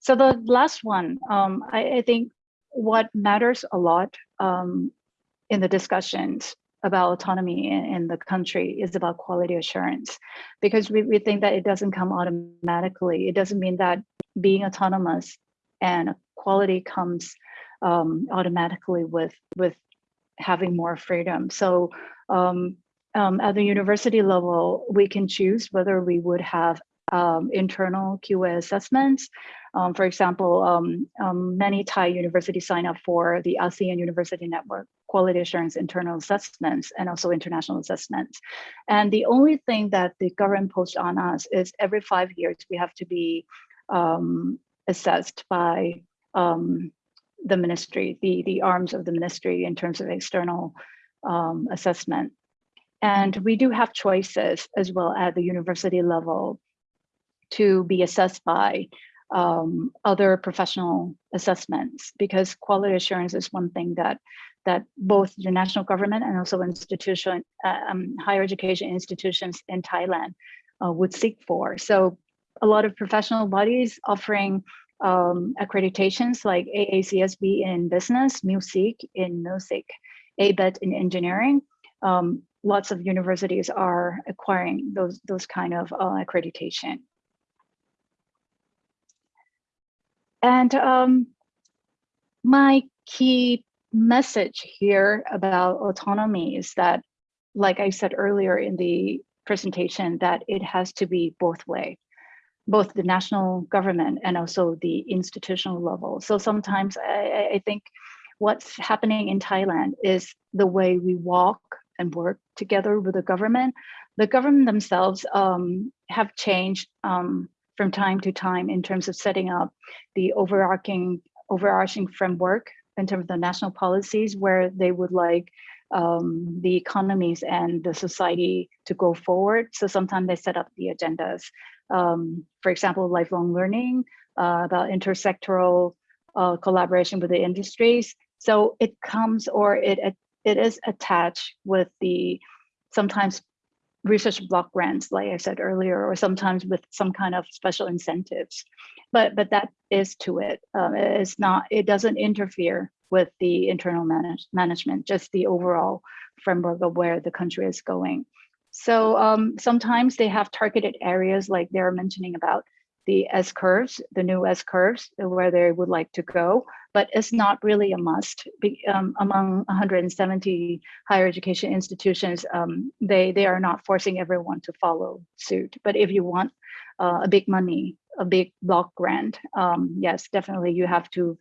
so the last one, um, I, I think what matters a lot um, in the discussions about autonomy in, in the country is about quality assurance because we, we think that it doesn't come automatically. It doesn't mean that being autonomous and quality comes um, automatically with with having more freedom. So um, um, at the university level, we can choose whether we would have um, internal QA assessments. Um, for example, um, um, many Thai universities sign up for the ASEAN University Network quality assurance internal assessments and also international assessments. And the only thing that the government posts on us is every five years we have to be um, assessed by um, the ministry, the, the arms of the ministry in terms of external assessment. And we do have choices as well at the university level to be assessed by um, other professional assessments because quality assurance is one thing that that both the national government and also institution uh, um, higher education institutions in Thailand uh, would seek for. So a lot of professional bodies offering um, accreditations like AACSB in business, MUSIC in music, ABET in engineering. Um, lots of universities are acquiring those, those kind of uh, accreditation. And um, my key message here about autonomy is that, like I said earlier in the presentation, that it has to be both way, both the national government and also the institutional level. So sometimes I, I think what's happening in Thailand is the way we walk and work together with the government. The government themselves um, have changed um, from time to time in terms of setting up the overarching overarching framework in terms of the national policies where they would like um, the economies and the society to go forward. So sometimes they set up the agendas. Um, for example, lifelong learning, uh, about intersectoral uh, collaboration with the industries. So it comes or it, it is attached with the sometimes research block grants, like I said earlier, or sometimes with some kind of special incentives. But but that is to it. Um, it's not. It doesn't interfere with the internal manage, management, just the overall framework of where the country is going. So um, sometimes they have targeted areas like they're mentioning about the S curves, the new S curves, where they would like to go, but it's not really a must. Be, um, among 170 higher education institutions, um, they, they are not forcing everyone to follow suit. But if you want uh, a big money, a big block grant, um, yes, definitely you have to,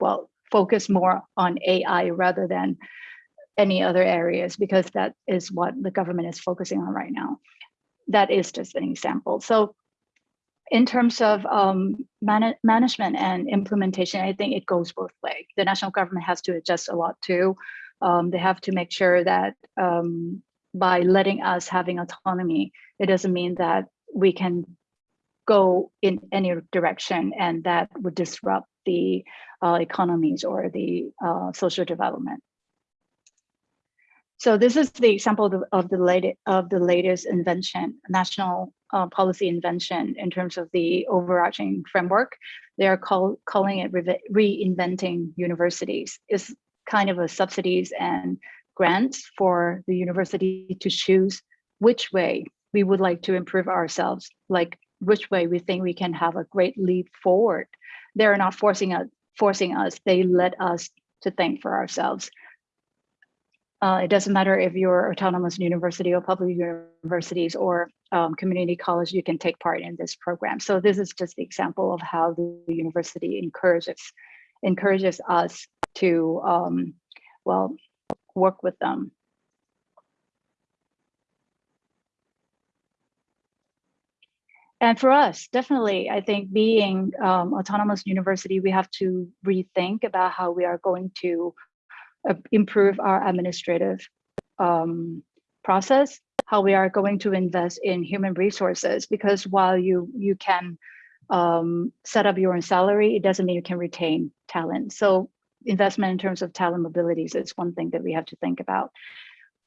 well, focus more on AI rather than any other areas because that is what the government is focusing on right now. That is just an example. So in terms of um, man management and implementation, I think it goes both ways. The national government has to adjust a lot too. Um, they have to make sure that um, by letting us having autonomy, it doesn't mean that we can go in any direction and that would disrupt the uh, economies or the uh, social development. So this is the example of the, of the, latest, of the latest invention, national uh, policy invention in terms of the overarching framework. They are call, calling it re reinventing universities. It's kind of a subsidies and grants for the university to choose which way we would like to improve ourselves, like which way we think we can have a great leap forward. They're not forcing us, forcing us, they let us to think for ourselves. Uh, it doesn't matter if you're autonomous university or public universities or um, community college, you can take part in this program. So this is just the example of how the university encourages encourages us to, um, well, work with them. And for us, definitely, I think being um, autonomous university, we have to rethink about how we are going to uh, improve our administrative um, process, how we are going to invest in human resources, because while you, you can um, set up your own salary, it doesn't mean you can retain talent. So investment in terms of talent mobilities is one thing that we have to think about.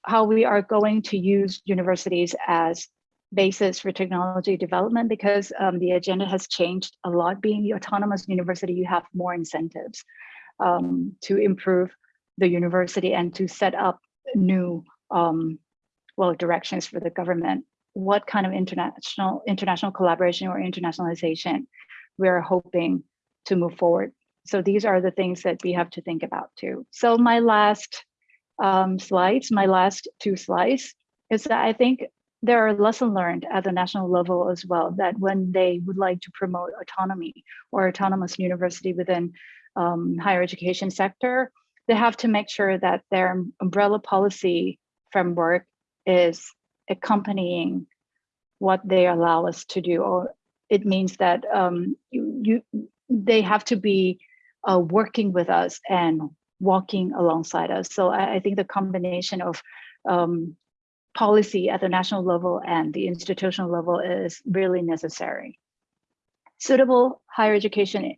How we are going to use universities as basis for technology development because um, the agenda has changed a lot. Being the autonomous university, you have more incentives um, to improve the university and to set up new um, well directions for the government. What kind of international international collaboration or internationalization we're hoping to move forward. So these are the things that we have to think about too. So my last um, slides, my last two slides, is that I think there are lessons learned at the national level as well, that when they would like to promote autonomy or autonomous university within um, higher education sector, they have to make sure that their umbrella policy framework is accompanying what they allow us to do, or it means that um, you, you they have to be uh, working with us and walking alongside us. So I, I think the combination of um, policy at the national level and the institutional level is really necessary. Suitable higher education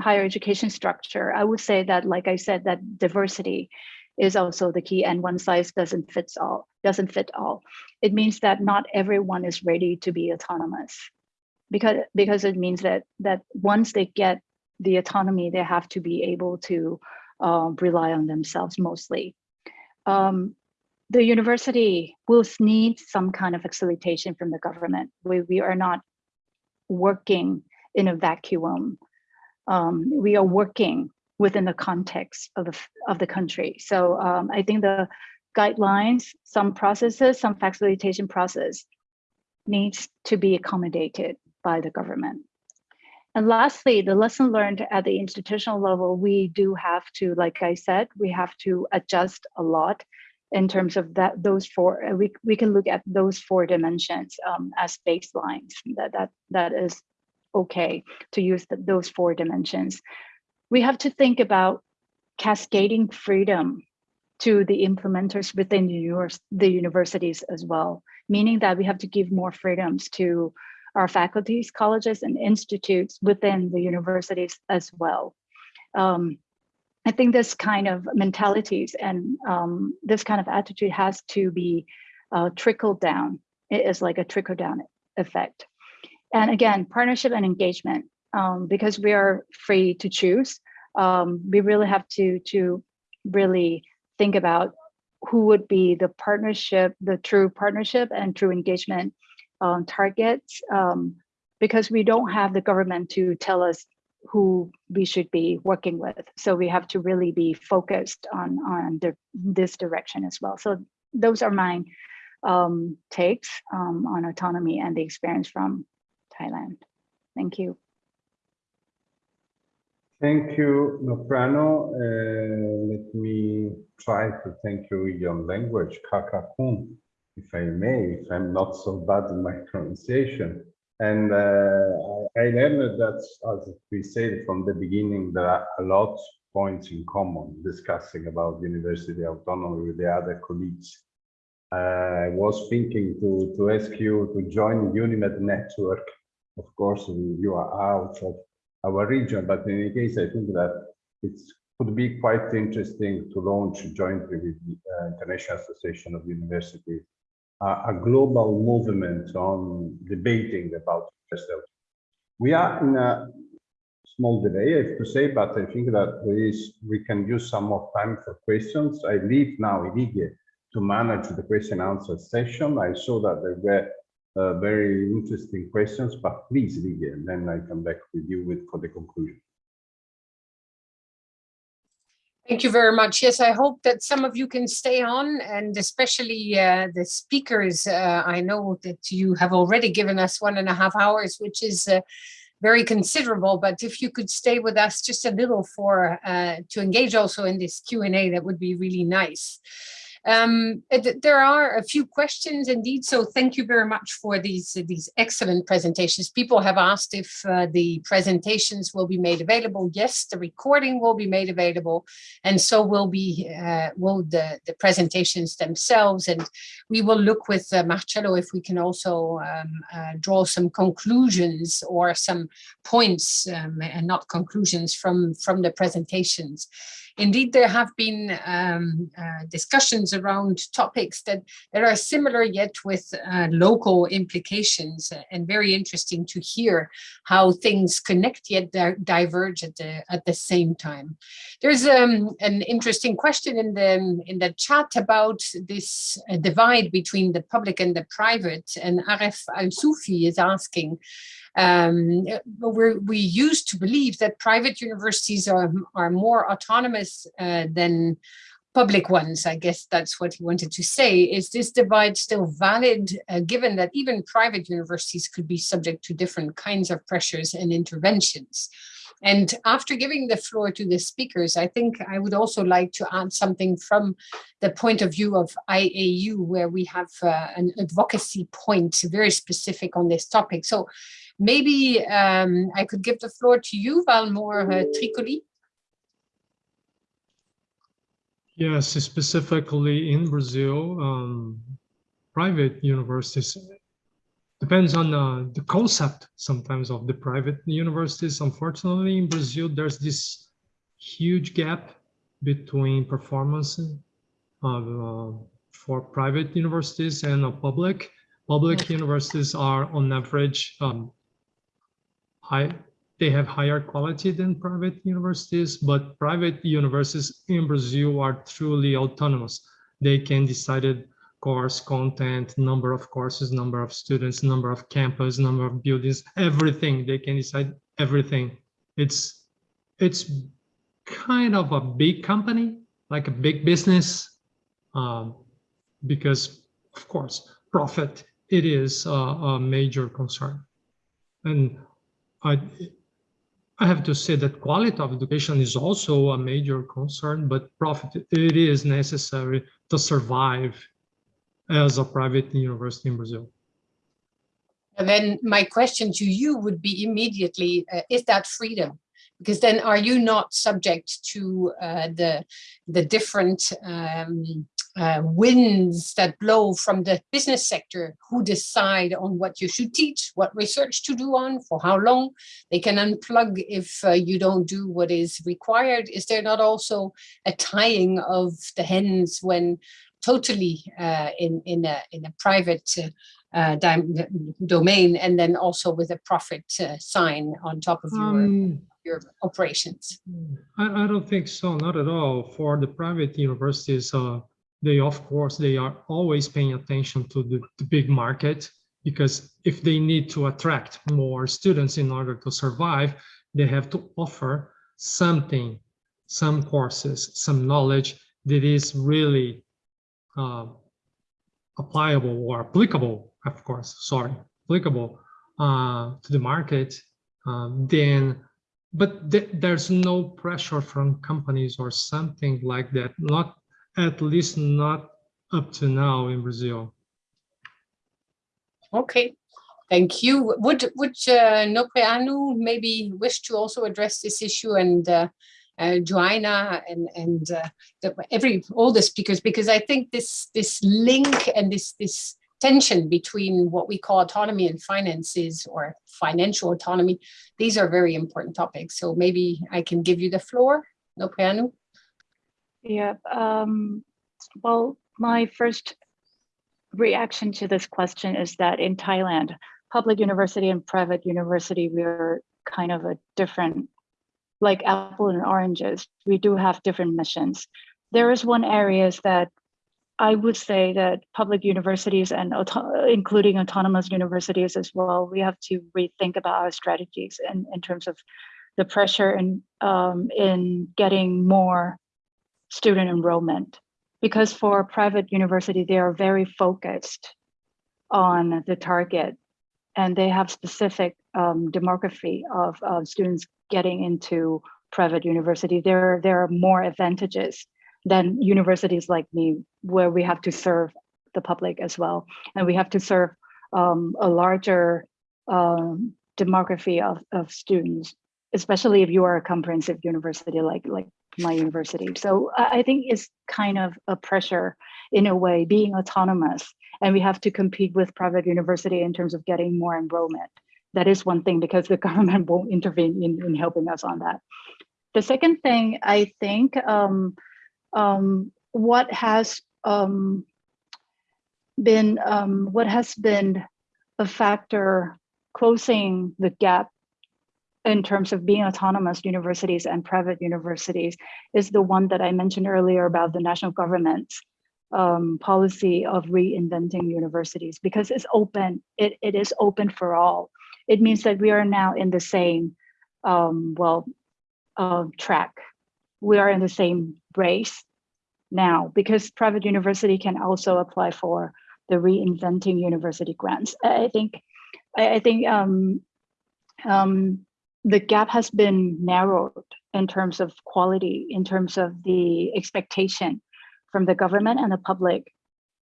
higher education structure, I would say that, like I said, that diversity is also the key and one size doesn't fit all, doesn't fit all. It means that not everyone is ready to be autonomous because, because it means that, that once they get the autonomy, they have to be able to uh, rely on themselves mostly. Um, the university will need some kind of facilitation from the government. We, we are not working in a vacuum. Um, we are working within the context of the, of the country. So um, I think the guidelines, some processes, some facilitation process needs to be accommodated by the government. And lastly, the lesson learned at the institutional level, we do have to, like I said, we have to adjust a lot in terms of that those four we, we can look at those four dimensions um, as baselines that that that is okay to use the, those four dimensions we have to think about cascading freedom to the implementers within the, univers the universities as well meaning that we have to give more freedoms to our faculties colleges and institutes within the universities as well um, I think this kind of mentalities and um, this kind of attitude has to be uh, trickled down. It is like a trickle down effect. And again, partnership and engagement, um, because we are free to choose, um, we really have to, to really think about who would be the partnership, the true partnership and true engagement um, targets, um, because we don't have the government to tell us who we should be working with. So we have to really be focused on, on the, this direction as well. So those are my um, takes um, on autonomy and the experience from Thailand. Thank you. Thank you, Nopraenue. Uh, let me try to thank you in your language, Kakakun, if I may, if I'm not so bad in my pronunciation. And uh, I learned that, as we said from the beginning, there are a lot of points in common discussing about university autonomy with the other colleagues. Uh, I was thinking to, to ask you to join the UNIMED network. Of course, you are out of our region, but in any case, I think that it could be quite interesting to launch jointly with the uh, International Association of Universities a global movement on debating about yourself. We are in a small delay, I have to say, but I think that there is, we can use some more time for questions. I leave now Hilligje to manage the question answer session. I saw that there were uh, very interesting questions, but please, Hilligje, and then I come back with you with for the conclusion. Thank you very much. Yes, I hope that some of you can stay on and especially uh, the speakers. Uh, I know that you have already given us one and a half hours, which is uh, very considerable, but if you could stay with us just a little for uh, to engage also in this Q&A, that would be really nice. Um, there are a few questions indeed, so thank you very much for these, these excellent presentations. People have asked if uh, the presentations will be made available. Yes, the recording will be made available, and so will be uh, will the, the presentations themselves. And we will look with uh, Marcello if we can also um, uh, draw some conclusions or some points um, and not conclusions from, from the presentations. Indeed there have been um, uh, discussions around topics that, that are similar yet with uh, local implications uh, and very interesting to hear how things connect yet di diverge at the at the same time. There's um, an interesting question in the in the chat about this uh, divide between the public and the private and Aref Al-Soufi is asking um, we're, we used to believe that private universities are, are more autonomous uh, than public ones. I guess that's what he wanted to say. Is this divide still valid, uh, given that even private universities could be subject to different kinds of pressures and interventions? And after giving the floor to the speakers, I think I would also like to add something from the point of view of IAU, where we have uh, an advocacy point very specific on this topic. So maybe um, I could give the floor to you, Valmore uh, Tricoli. Yes, specifically in Brazil, um, private universities depends on uh, the concept sometimes of the private universities. Unfortunately, in Brazil, there's this huge gap between performance uh, for private universities and public. Public universities are on average um, high, they have higher quality than private universities, but private universities in Brazil are truly autonomous. They can decide course content, number of courses, number of students, number of campus, number of buildings, everything. They can decide everything. It's it's kind of a big company, like a big business, um, because of course profit it is a, a major concern, and I I have to say that quality of education is also a major concern, but profit it is necessary to survive as a private university in Brazil. And then my question to you would be immediately, uh, is that freedom? Because then are you not subject to uh, the, the different um, uh, winds that blow from the business sector who decide on what you should teach, what research to do on, for how long. They can unplug if uh, you don't do what is required. Is there not also a tying of the hens when totally uh, in in a in a private uh, domain, and then also with a profit uh, sign on top of your Um, your operations. I, I don't think so, not at all. For the private universities, uh, they of course they are always paying attention to the, the big market because if they need to attract more students in order to survive, they have to offer something, some courses, some knowledge that is really uh, applicable or applicable, of course, sorry, applicable uh, to the market, um, then, but th there's no pressure from companies or something like that, not at least not up to now in Brazil. Okay, thank you. Would would uh, maybe wish to also address this issue and uh, uh, Joanna and and uh, the, every all the speakers because I think this this link and this this tension between what we call autonomy and finances or financial autonomy these are very important topics so maybe I can give you the floor Nopraenue. Yeah, um, well, my first reaction to this question is that in Thailand, public university and private university, we're kind of a different like apple and oranges, we do have different missions. There is one areas that I would say that public universities and auto including autonomous universities as well, we have to rethink about our strategies in, in terms of the pressure in, um, in getting more student enrollment. Because for private university, they are very focused on the target and they have specific um, demography of, of students getting into private university, there, there are more advantages than universities like me, where we have to serve the public as well. And we have to serve um, a larger um, demography of, of students, especially if you are a comprehensive university like, like my university. So I think it's kind of a pressure in a way, being autonomous, and we have to compete with private university in terms of getting more enrollment that is one thing because the government won't intervene in, in helping us on that. the second thing I think um, um, what has um, been um, what has been a factor closing the gap in terms of being autonomous universities and private universities is the one that I mentioned earlier about the national government's um, policy of reinventing universities because it's open, it, it is open for all. It means that we are now in the same, um, well, uh, track. We are in the same race now because private university can also apply for the reinventing university grants. I think, I, think um, um, the gap has been narrowed in terms of quality, in terms of the expectation from the government and the public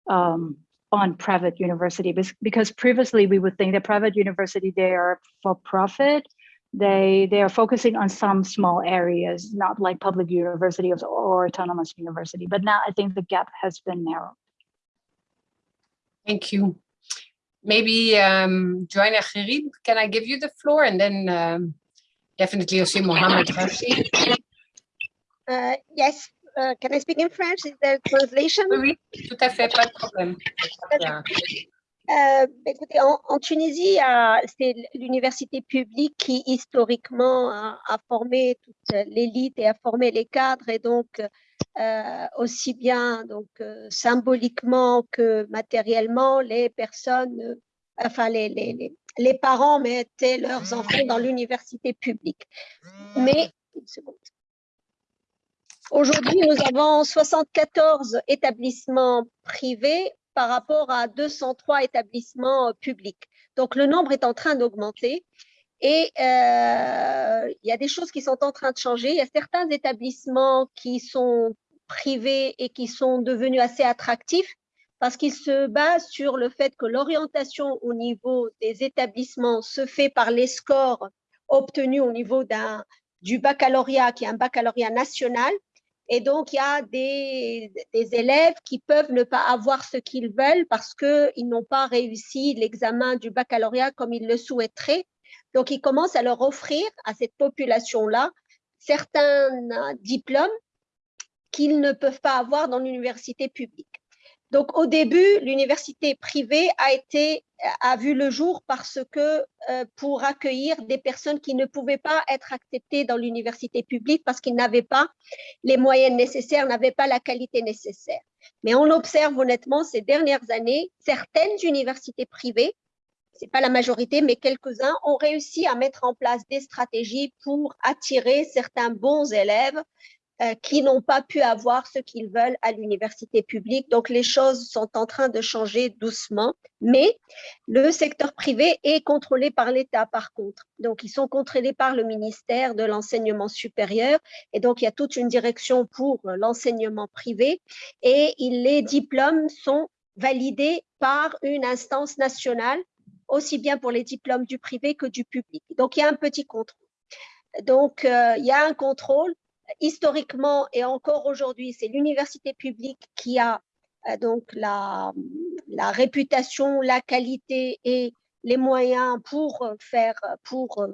um, on private university because previously we would think that private university they are for profit. They they are focusing on some small areas not like public university or autonomous university but now i think the gap has been narrowed. Thank you. Maybe um joanna Gherib, can i give you the floor? And then um, definitely also mohammed Rashid. Uh, yes uh, can I speak in French? Is there translation? Oui, oui, tout à fait, pas de problème. Euh, écoutez, en, en Tunisie, c'est l'université publique qui historiquement a, a formé toute l'élite et a formé les cadres et donc euh, aussi bien donc euh, symboliquement que matériellement, les personnes, euh, enfin les, les, les, les, parents mettaient leurs enfants dans l'université publique. Mais une seconde. Aujourd'hui, nous avons 74 établissements privés par rapport à 203 établissements euh, publics. Donc, le nombre est en train d'augmenter et euh, il y a des choses qui sont en train de changer. Il y a certains établissements qui sont privés et qui sont devenus assez attractifs parce qu'ils se basent sur le fait que l'orientation au niveau des établissements se fait par les scores obtenus au niveau du baccalauréat, qui est un baccalauréat national, et donc, il y a des, élèves qui peuvent ne pas avoir ce qu'ils veulent parce qu'ils n'ont pas réussi l'examen du baccalauréat comme ils le souhaiteraient. Donc, ils commencent à leur offrir à cette population-là certains diplômes qu'ils ne peuvent pas avoir dans l'université publique. Donc, au début, l'université privée a été a vu le jour parce que euh, pour accueillir des personnes qui ne pouvaient pas être acceptées dans l'université publique parce qu'ils n'avaient pas les moyens nécessaires, n'avaient pas la qualité nécessaire. Mais on observe honnêtement ces dernières années, certaines universités privées, c'est pas la majorité, mais quelques-uns ont réussi à mettre en place des stratégies pour attirer certains bons élèves qui n'ont pas pu avoir ce qu'ils veulent à l'université publique. Donc, les choses sont en train de changer doucement, mais le secteur privé est contrôlé par l'État, par contre. Donc, ils sont contrôlés par le ministère de l'enseignement supérieur, et donc, il y a toute une direction pour l'enseignement privé, et les diplômes sont validés par une instance nationale, aussi bien pour les diplômes du privé que du public. Donc, il y a un petit contrôle. Donc, euh, il y a un contrôle, historiquement et encore aujourd'hui, c'est l'université publique qui a euh, donc la, réputation, la qualité et les moyens pour faire, pour,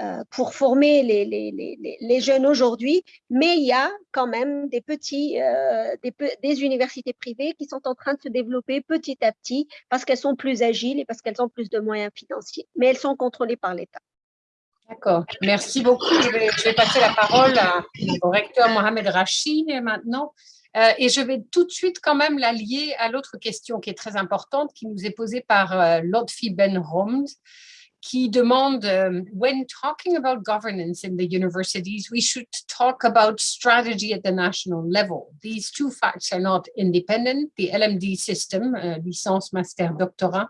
euh, pour former les, jeunes aujourd'hui, mais il y a quand même des petits, euh, des, universités privées qui sont en train de se développer petit à petit parce qu'elles sont plus agiles et parce qu'elles ont plus de moyens financiers, mais elles sont contrôlées par l'État. D'accord, merci beaucoup. Je vais, passer la parole au recteur Mohamed Rachid maintenant. Euh, et je vais tout de suite quand même la lier à l'autre question qui est très importante, qui nous est posée par euh, Ben Homs, qui demande um, When talking about governance in the universities, we should talk about strategy at the national level. These two facts are not independent. The LMD system, uh, licence, master, doctorat,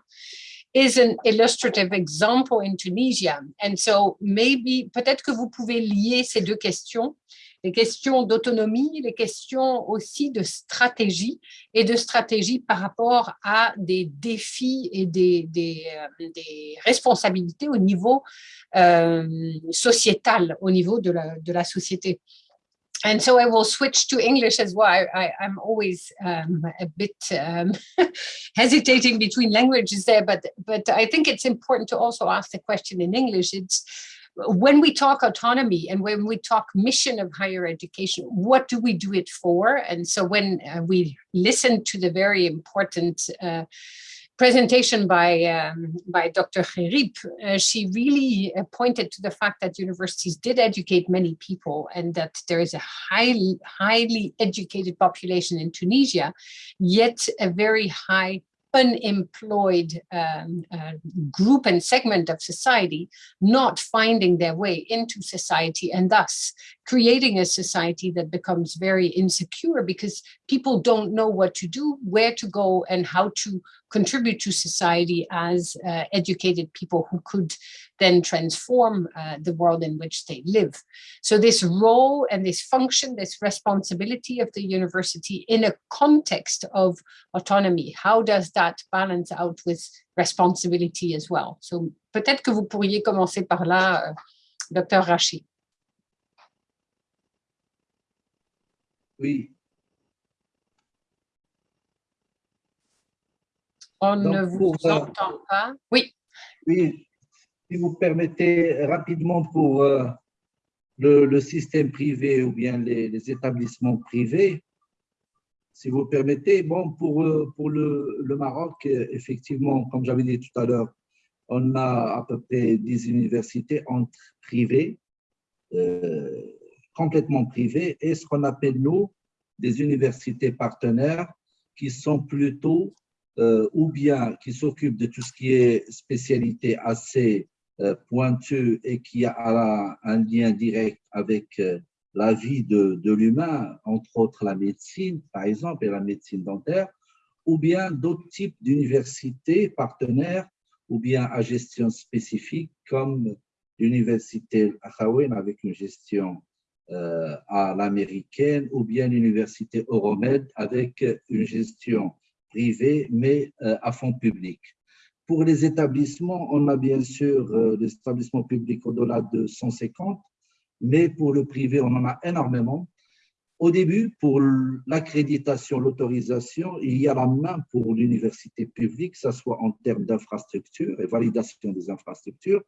is an illustrative example in Tunisia. And so maybe, peut-être que vous pouvez lier ces deux questions, les questions d'autonomie, les questions aussi de stratégie et de stratégie par rapport à des défis et des, des, euh, des responsabilités au niveau euh, sociétal, au niveau de la, de la société. And so I will switch to English as well. I, am always um, a bit um, hesitating between languages there, but but I think it's important to also ask the question in English. It's when we talk autonomy and when we talk mission of higher education, what do we do it for? And so when uh, we listen to the very important uh, presentation by um, by Dr. Gerib, uh, she really uh, pointed to the fact that universities did educate many people and that there is a highly highly educated population in Tunisia, yet a very high unemployed um, uh, group and segment of society not finding their way into society and thus creating a society that becomes very insecure because people don't know what to do, where to go and how to contribute to society as uh, educated people who could then transform uh, the world in which they live. So this role and this function, this responsibility of the university in a context of autonomy, how does that balance out with responsibility as well? So peut-être que vous pourriez commencer par là, euh, Dr. Rachid. Oui, On Donc, ne vous euh, entend pas. Oui, oui, si vous permettez rapidement pour euh, le, système privé ou bien les, établissements privés, si vous permettez, bon, pour, euh, pour le, Maroc, effectivement, comme j'avais dit tout à l'heure, on a à peu près 10 universités entre privées, euh, complètement privées, et ce qu'on appelle, nous, des universités partenaires qui sont plutôt ou bien qui s'occupent de tout ce qui est spécialité assez euh, pointue et qui a un, lien direct avec euh, la vie de, l'humain, entre autres la médecine, par exemple, et la médecine dentaire, ou bien d'autres types d'universités partenaires, ou bien à gestion spécifique, comme l'université Akhawen avec une gestion euh, à l'américaine, ou bien l'université Euromed avec une gestion privée, mais à fond public. Pour les établissements, on a bien sûr euh, des établissements publics au-delà de 150, mais pour le privé, on en a énormément. Au début, pour l'accréditation, l'autorisation, il y a la main pour l'université publique, que ce soit en termes d'infrastructure et validation des infrastructures,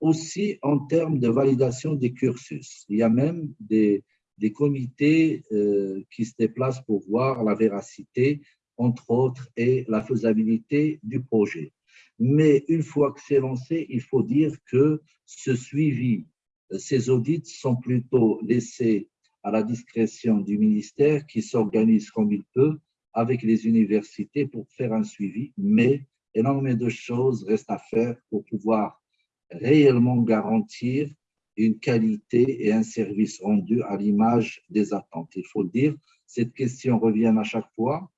aussi en termes de validation des cursus. Il y a même des, des comités euh, qui se déplacent pour voir la véracité, entre autres, et la faisabilité du projet. Mais une fois que c'est lancé, il faut dire que ce suivi, euh, ces audits sont plutôt laissés à la discrétion du ministère qui s'organise comme il peut avec les universités pour faire un suivi, mais énormément de choses restent à faire pour pouvoir réellement garantir une qualité et un service rendu à l'image des attentes. Il faut le dire, cette question revient à chaque fois.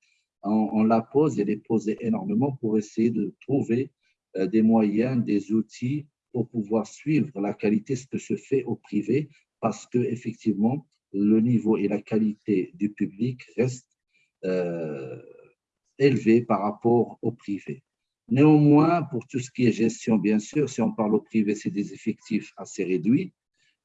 On, la pose et les pose énormément pour essayer de trouver euh, des moyens, des outils pour pouvoir suivre la qualité, ce que se fait au privé, parce que effectivement, le niveau et la qualité du public restent euh, élevés par rapport au privé. Néanmoins, pour tout ce qui est gestion, bien sûr, si on parle au privé, c'est des effectifs assez réduits.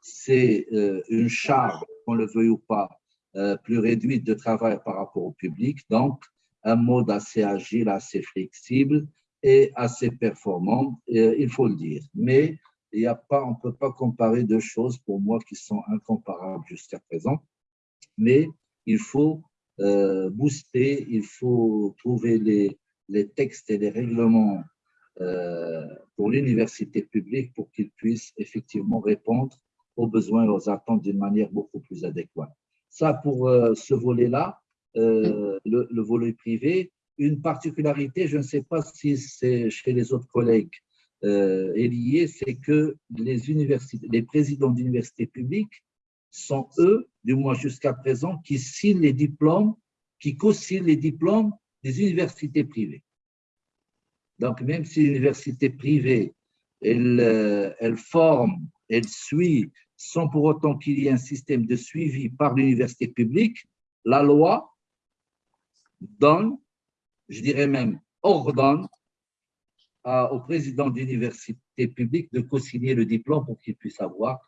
C'est euh, une charge, qu'on le veuille ou pas, euh, plus réduite de travail par rapport au public. Donc, un mode assez agile, assez flexible et assez performant, euh, il faut le dire. Mais il y a pas, on ne peut pas comparer deux choses pour moi qui sont incomparables jusqu'à présent. Mais il faut euh, booster, il faut trouver les, les textes et les règlements euh, pour l'université publique pour qu'ils puissent effectivement répondre aux besoins et aux attentes d'une manière beaucoup plus adéquate. Ça, pour ce volet-là, euh, le, le volet privé, une particularité, je ne sais pas si c'est chez les autres collègues, euh, est lié, c'est que les, universités, les présidents d'universités publiques sont eux, du moins jusqu'à présent, qui signent les diplômes, qui co-signent les diplômes des universités privées. Donc, même si l'université privée, elle, euh, elle forme, elle suit, sans pour autant qu'il y ait un système de suivi par l'université publique, la loi donne, je dirais même ordonne au président d'université publique de co-signer le diplôme pour qu'il puisse avoir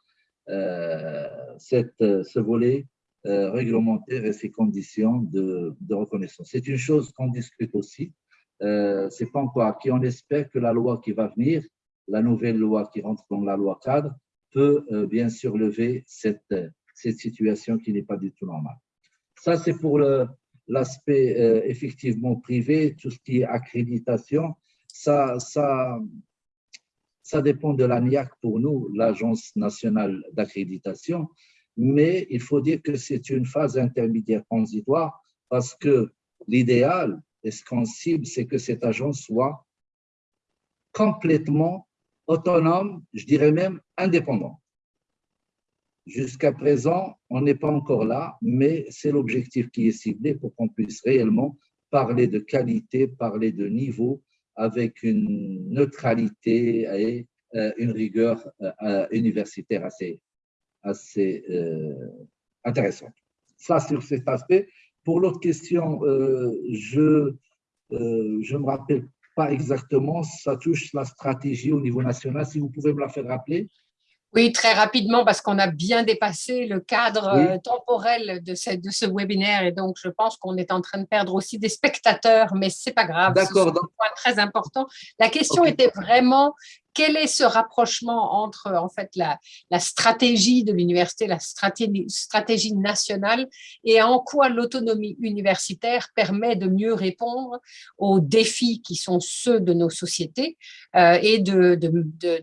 euh, cette, ce volet euh, réglementaire et ces conditions de, reconnaissance. C'est une chose qu'on discute aussi. Euh, C'est pas encore acquis. On espère que la loi qui va venir, la nouvelle loi qui rentre dans la loi cadre, peut bien sûr lever cette, cette situation qui n'est pas du tout normale. Ça, c'est pour le- l'aspect euh, effectivement privé, tout ce qui est accréditation. Ça, ça, ça dépend de l'ANIAC pour nous, l'Agence nationale d'accréditation, mais il faut dire que c'est une phase intermédiaire transitoire parce que l'idéal et ce qu'on cible, c'est que cette agence soit complètement autonome, je dirais même indépendante. Jusqu'à présent, on n'est pas encore là, mais c'est l'objectif qui est ciblé pour qu'on puisse réellement parler de qualité, parler de niveau, avec une neutralité et euh, une rigueur euh, euh, universitaire assez, assez intéressante. Ça, sur cet aspect. Pour l'autre question, je ne me rappelle pas exactement, ça touche la stratégie au niveau national. Si vous pouvez me la faire rappeler. Oui, très rapidement, parce qu'on a bien dépassé le cadre Oui. euh, temporel de ce, de ce webinaire et donc je pense qu'on est en train de perdre aussi des spectateurs, mais c'est pas grave. D'accord, donc- des points très important. La question était vraiment quel est ce rapprochement entre en fait la, stratégie de l'université, la stratégie, nationale et en quoi l'autonomie universitaire permet de mieux répondre aux défis qui sont ceux de nos sociétés euh, et de-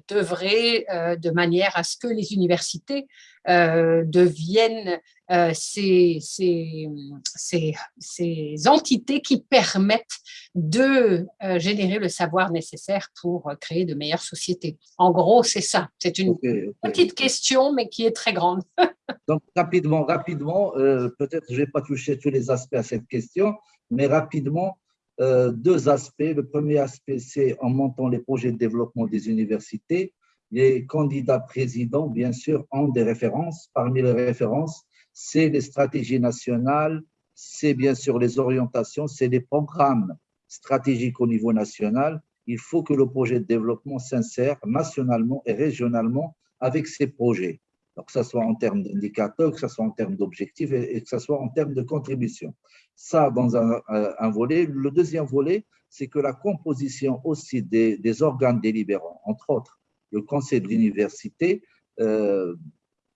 d'œuvrer euh, de manière à ce que les universités euh, deviennent euh, ces, ces, ces, ces entités qui permettent de euh, générer le savoir nécessaire pour créer de meilleures sociétés. En gros, c'est ça. C'est une petite question, mais qui est très grande. Donc, rapidement, rapidement, peut-être je ne vais pas toucher tous les aspects à cette question, mais rapidement, deux aspects. Le premier aspect, c'est en montant les projets de développement des universités, les candidats présidents, bien sûr, ont des références. Parmi les références, c'est les stratégies nationales, c'est bien sûr les orientations, c'est les programmes stratégiques au niveau national. Il faut que le projet de développement s'insère nationalement et régionalement avec ces projets. Donc, que ce soit en termes d'indicateurs, que ce soit en termes d'objectifs et, que ce soit en termes de contribution. Ça, dans un- un volet. Le deuxième volet, c'est que la composition aussi des, des organes délibérants, entre autres le conseil de l'université, euh,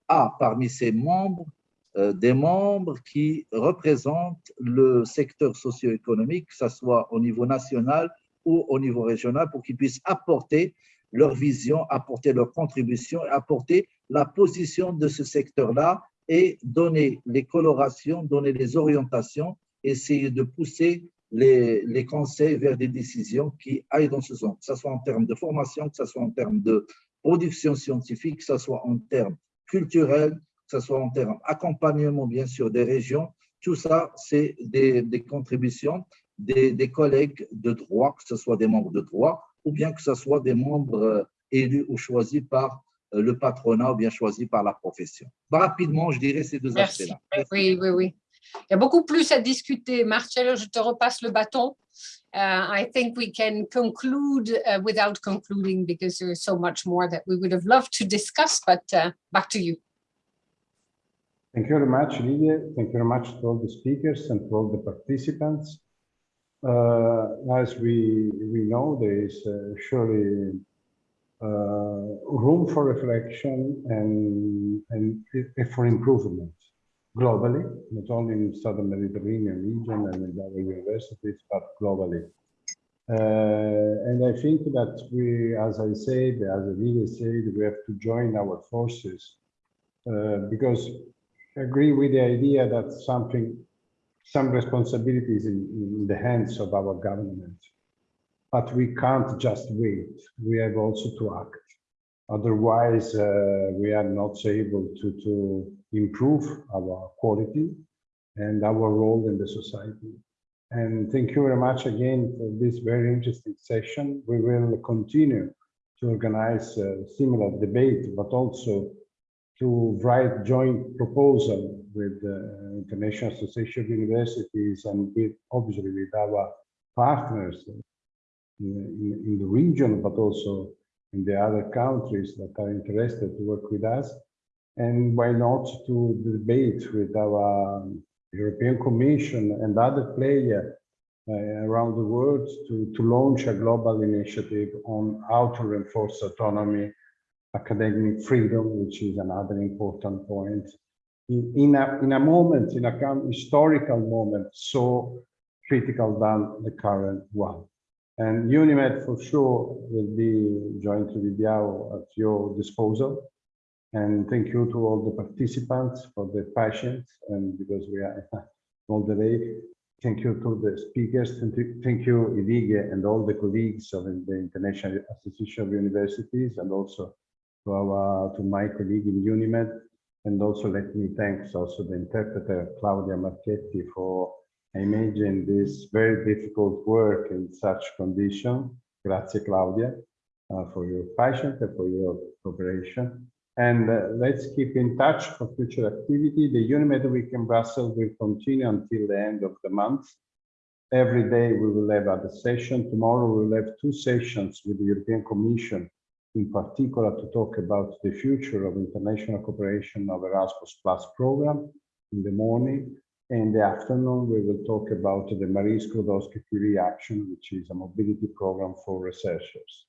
a parmi ses membres euh, des membres qui représentent le secteur socio-économique, que ce soit au niveau national ou au niveau régional, pour qu'ils puissent apporter leur vision, apporter leur contribution, apporter la position de ce secteur-là et donner les colorations, donner les orientations, essayer de pousser les, les conseils vers des décisions qui aillent dans ce sens, que ce soit en termes de formation, que ce soit en termes de production scientifique, que ce soit en termes culturels, que ce soit en termes d'accompagnement, bien sûr, des régions. Tout ça, c'est des, des contributions des, des collègues de droit, que ce soit des membres de droit ou bien que ce soit des membres euh, élus ou choisis par euh, le patronat ou bien choisis par la profession. Rapidement, je dirais ces deux aspects-là. Oui, oui, oui. Il y a beaucoup plus à discuter. Marcello, je te repasse le bâton. Uh, I think we can conclude uh, without concluding because there is so much more that we would have loved to discuss, but uh, back to you. Thank you very much, Lydia. Thank you very much to all the speakers and to all the participants. Uh, as we, we know, there is uh, surely uh, room for reflection and, and for improvement globally, not only in Southern Mediterranean region and in our universities, but globally. Uh, and I think that we, as I said, as Lydia said, we have to join our forces uh, because I agree with the idea that something, some responsibility is in, in the hands of our government. But we can't just wait. We have also to act. Otherwise, uh, we are not able to, to improve our quality and our role in the society. And thank you very much again for this very interesting session. We will continue to organize a similar debate, but also to write joint proposal with the International Association of Universities and with, obviously, with our partners in, in, in the region, but also in the other countries that are interested to work with us. And why not to debate with our European Commission and other players uh, around the world to, to launch a global initiative on how to reinforce autonomy academic freedom, which is another important point. In, in, a, in a moment, in a historical moment, so critical than the current one. And UNIMED for sure will be jointly with you at your disposal. And thank you to all the participants for the patience and because we are all the day. Thank you to the speakers. Thank you, thank you Hilligje and all the colleagues of the International Association of Universities and also to our to my colleague in UNIMED. And also let me thank also the interpreter Claudia Marchetti for imagine this very difficult work in such condition. Grazie, Claudia, uh, for your patience and for your cooperation. And uh, let's keep in touch for future activity. The UNIMED Week in Brussels will continue until the end of the month. Every day we will have other session. Tomorrow we will have two sessions with the European Commission, in particular to talk about the future of international cooperation of Erasmus Plus program in the morning. In the afternoon, we will talk about the Marie Sklodowski-Curie Action, which is a mobility program for researchers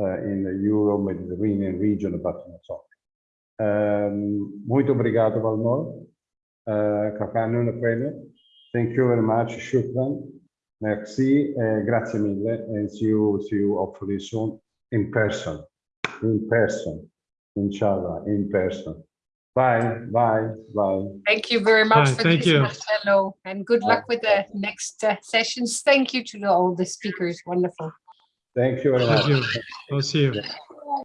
uh, in the Euro-Mediterranean region, but not only. Um, muito obrigado, Valmor. Uh, Kakanu Prene. Thank you very much, Shukran. Merci, uh, grazie mille, and see you, see you hopefully soon in person, in person, inshallah, in person. Bye, bye, bye. Thank you very much Bye, for thank this, you. Marcello, and good luck with the next uh, sessions. Thank you to all the speakers. Wonderful. Thank you very much. Thank you. I'll see you.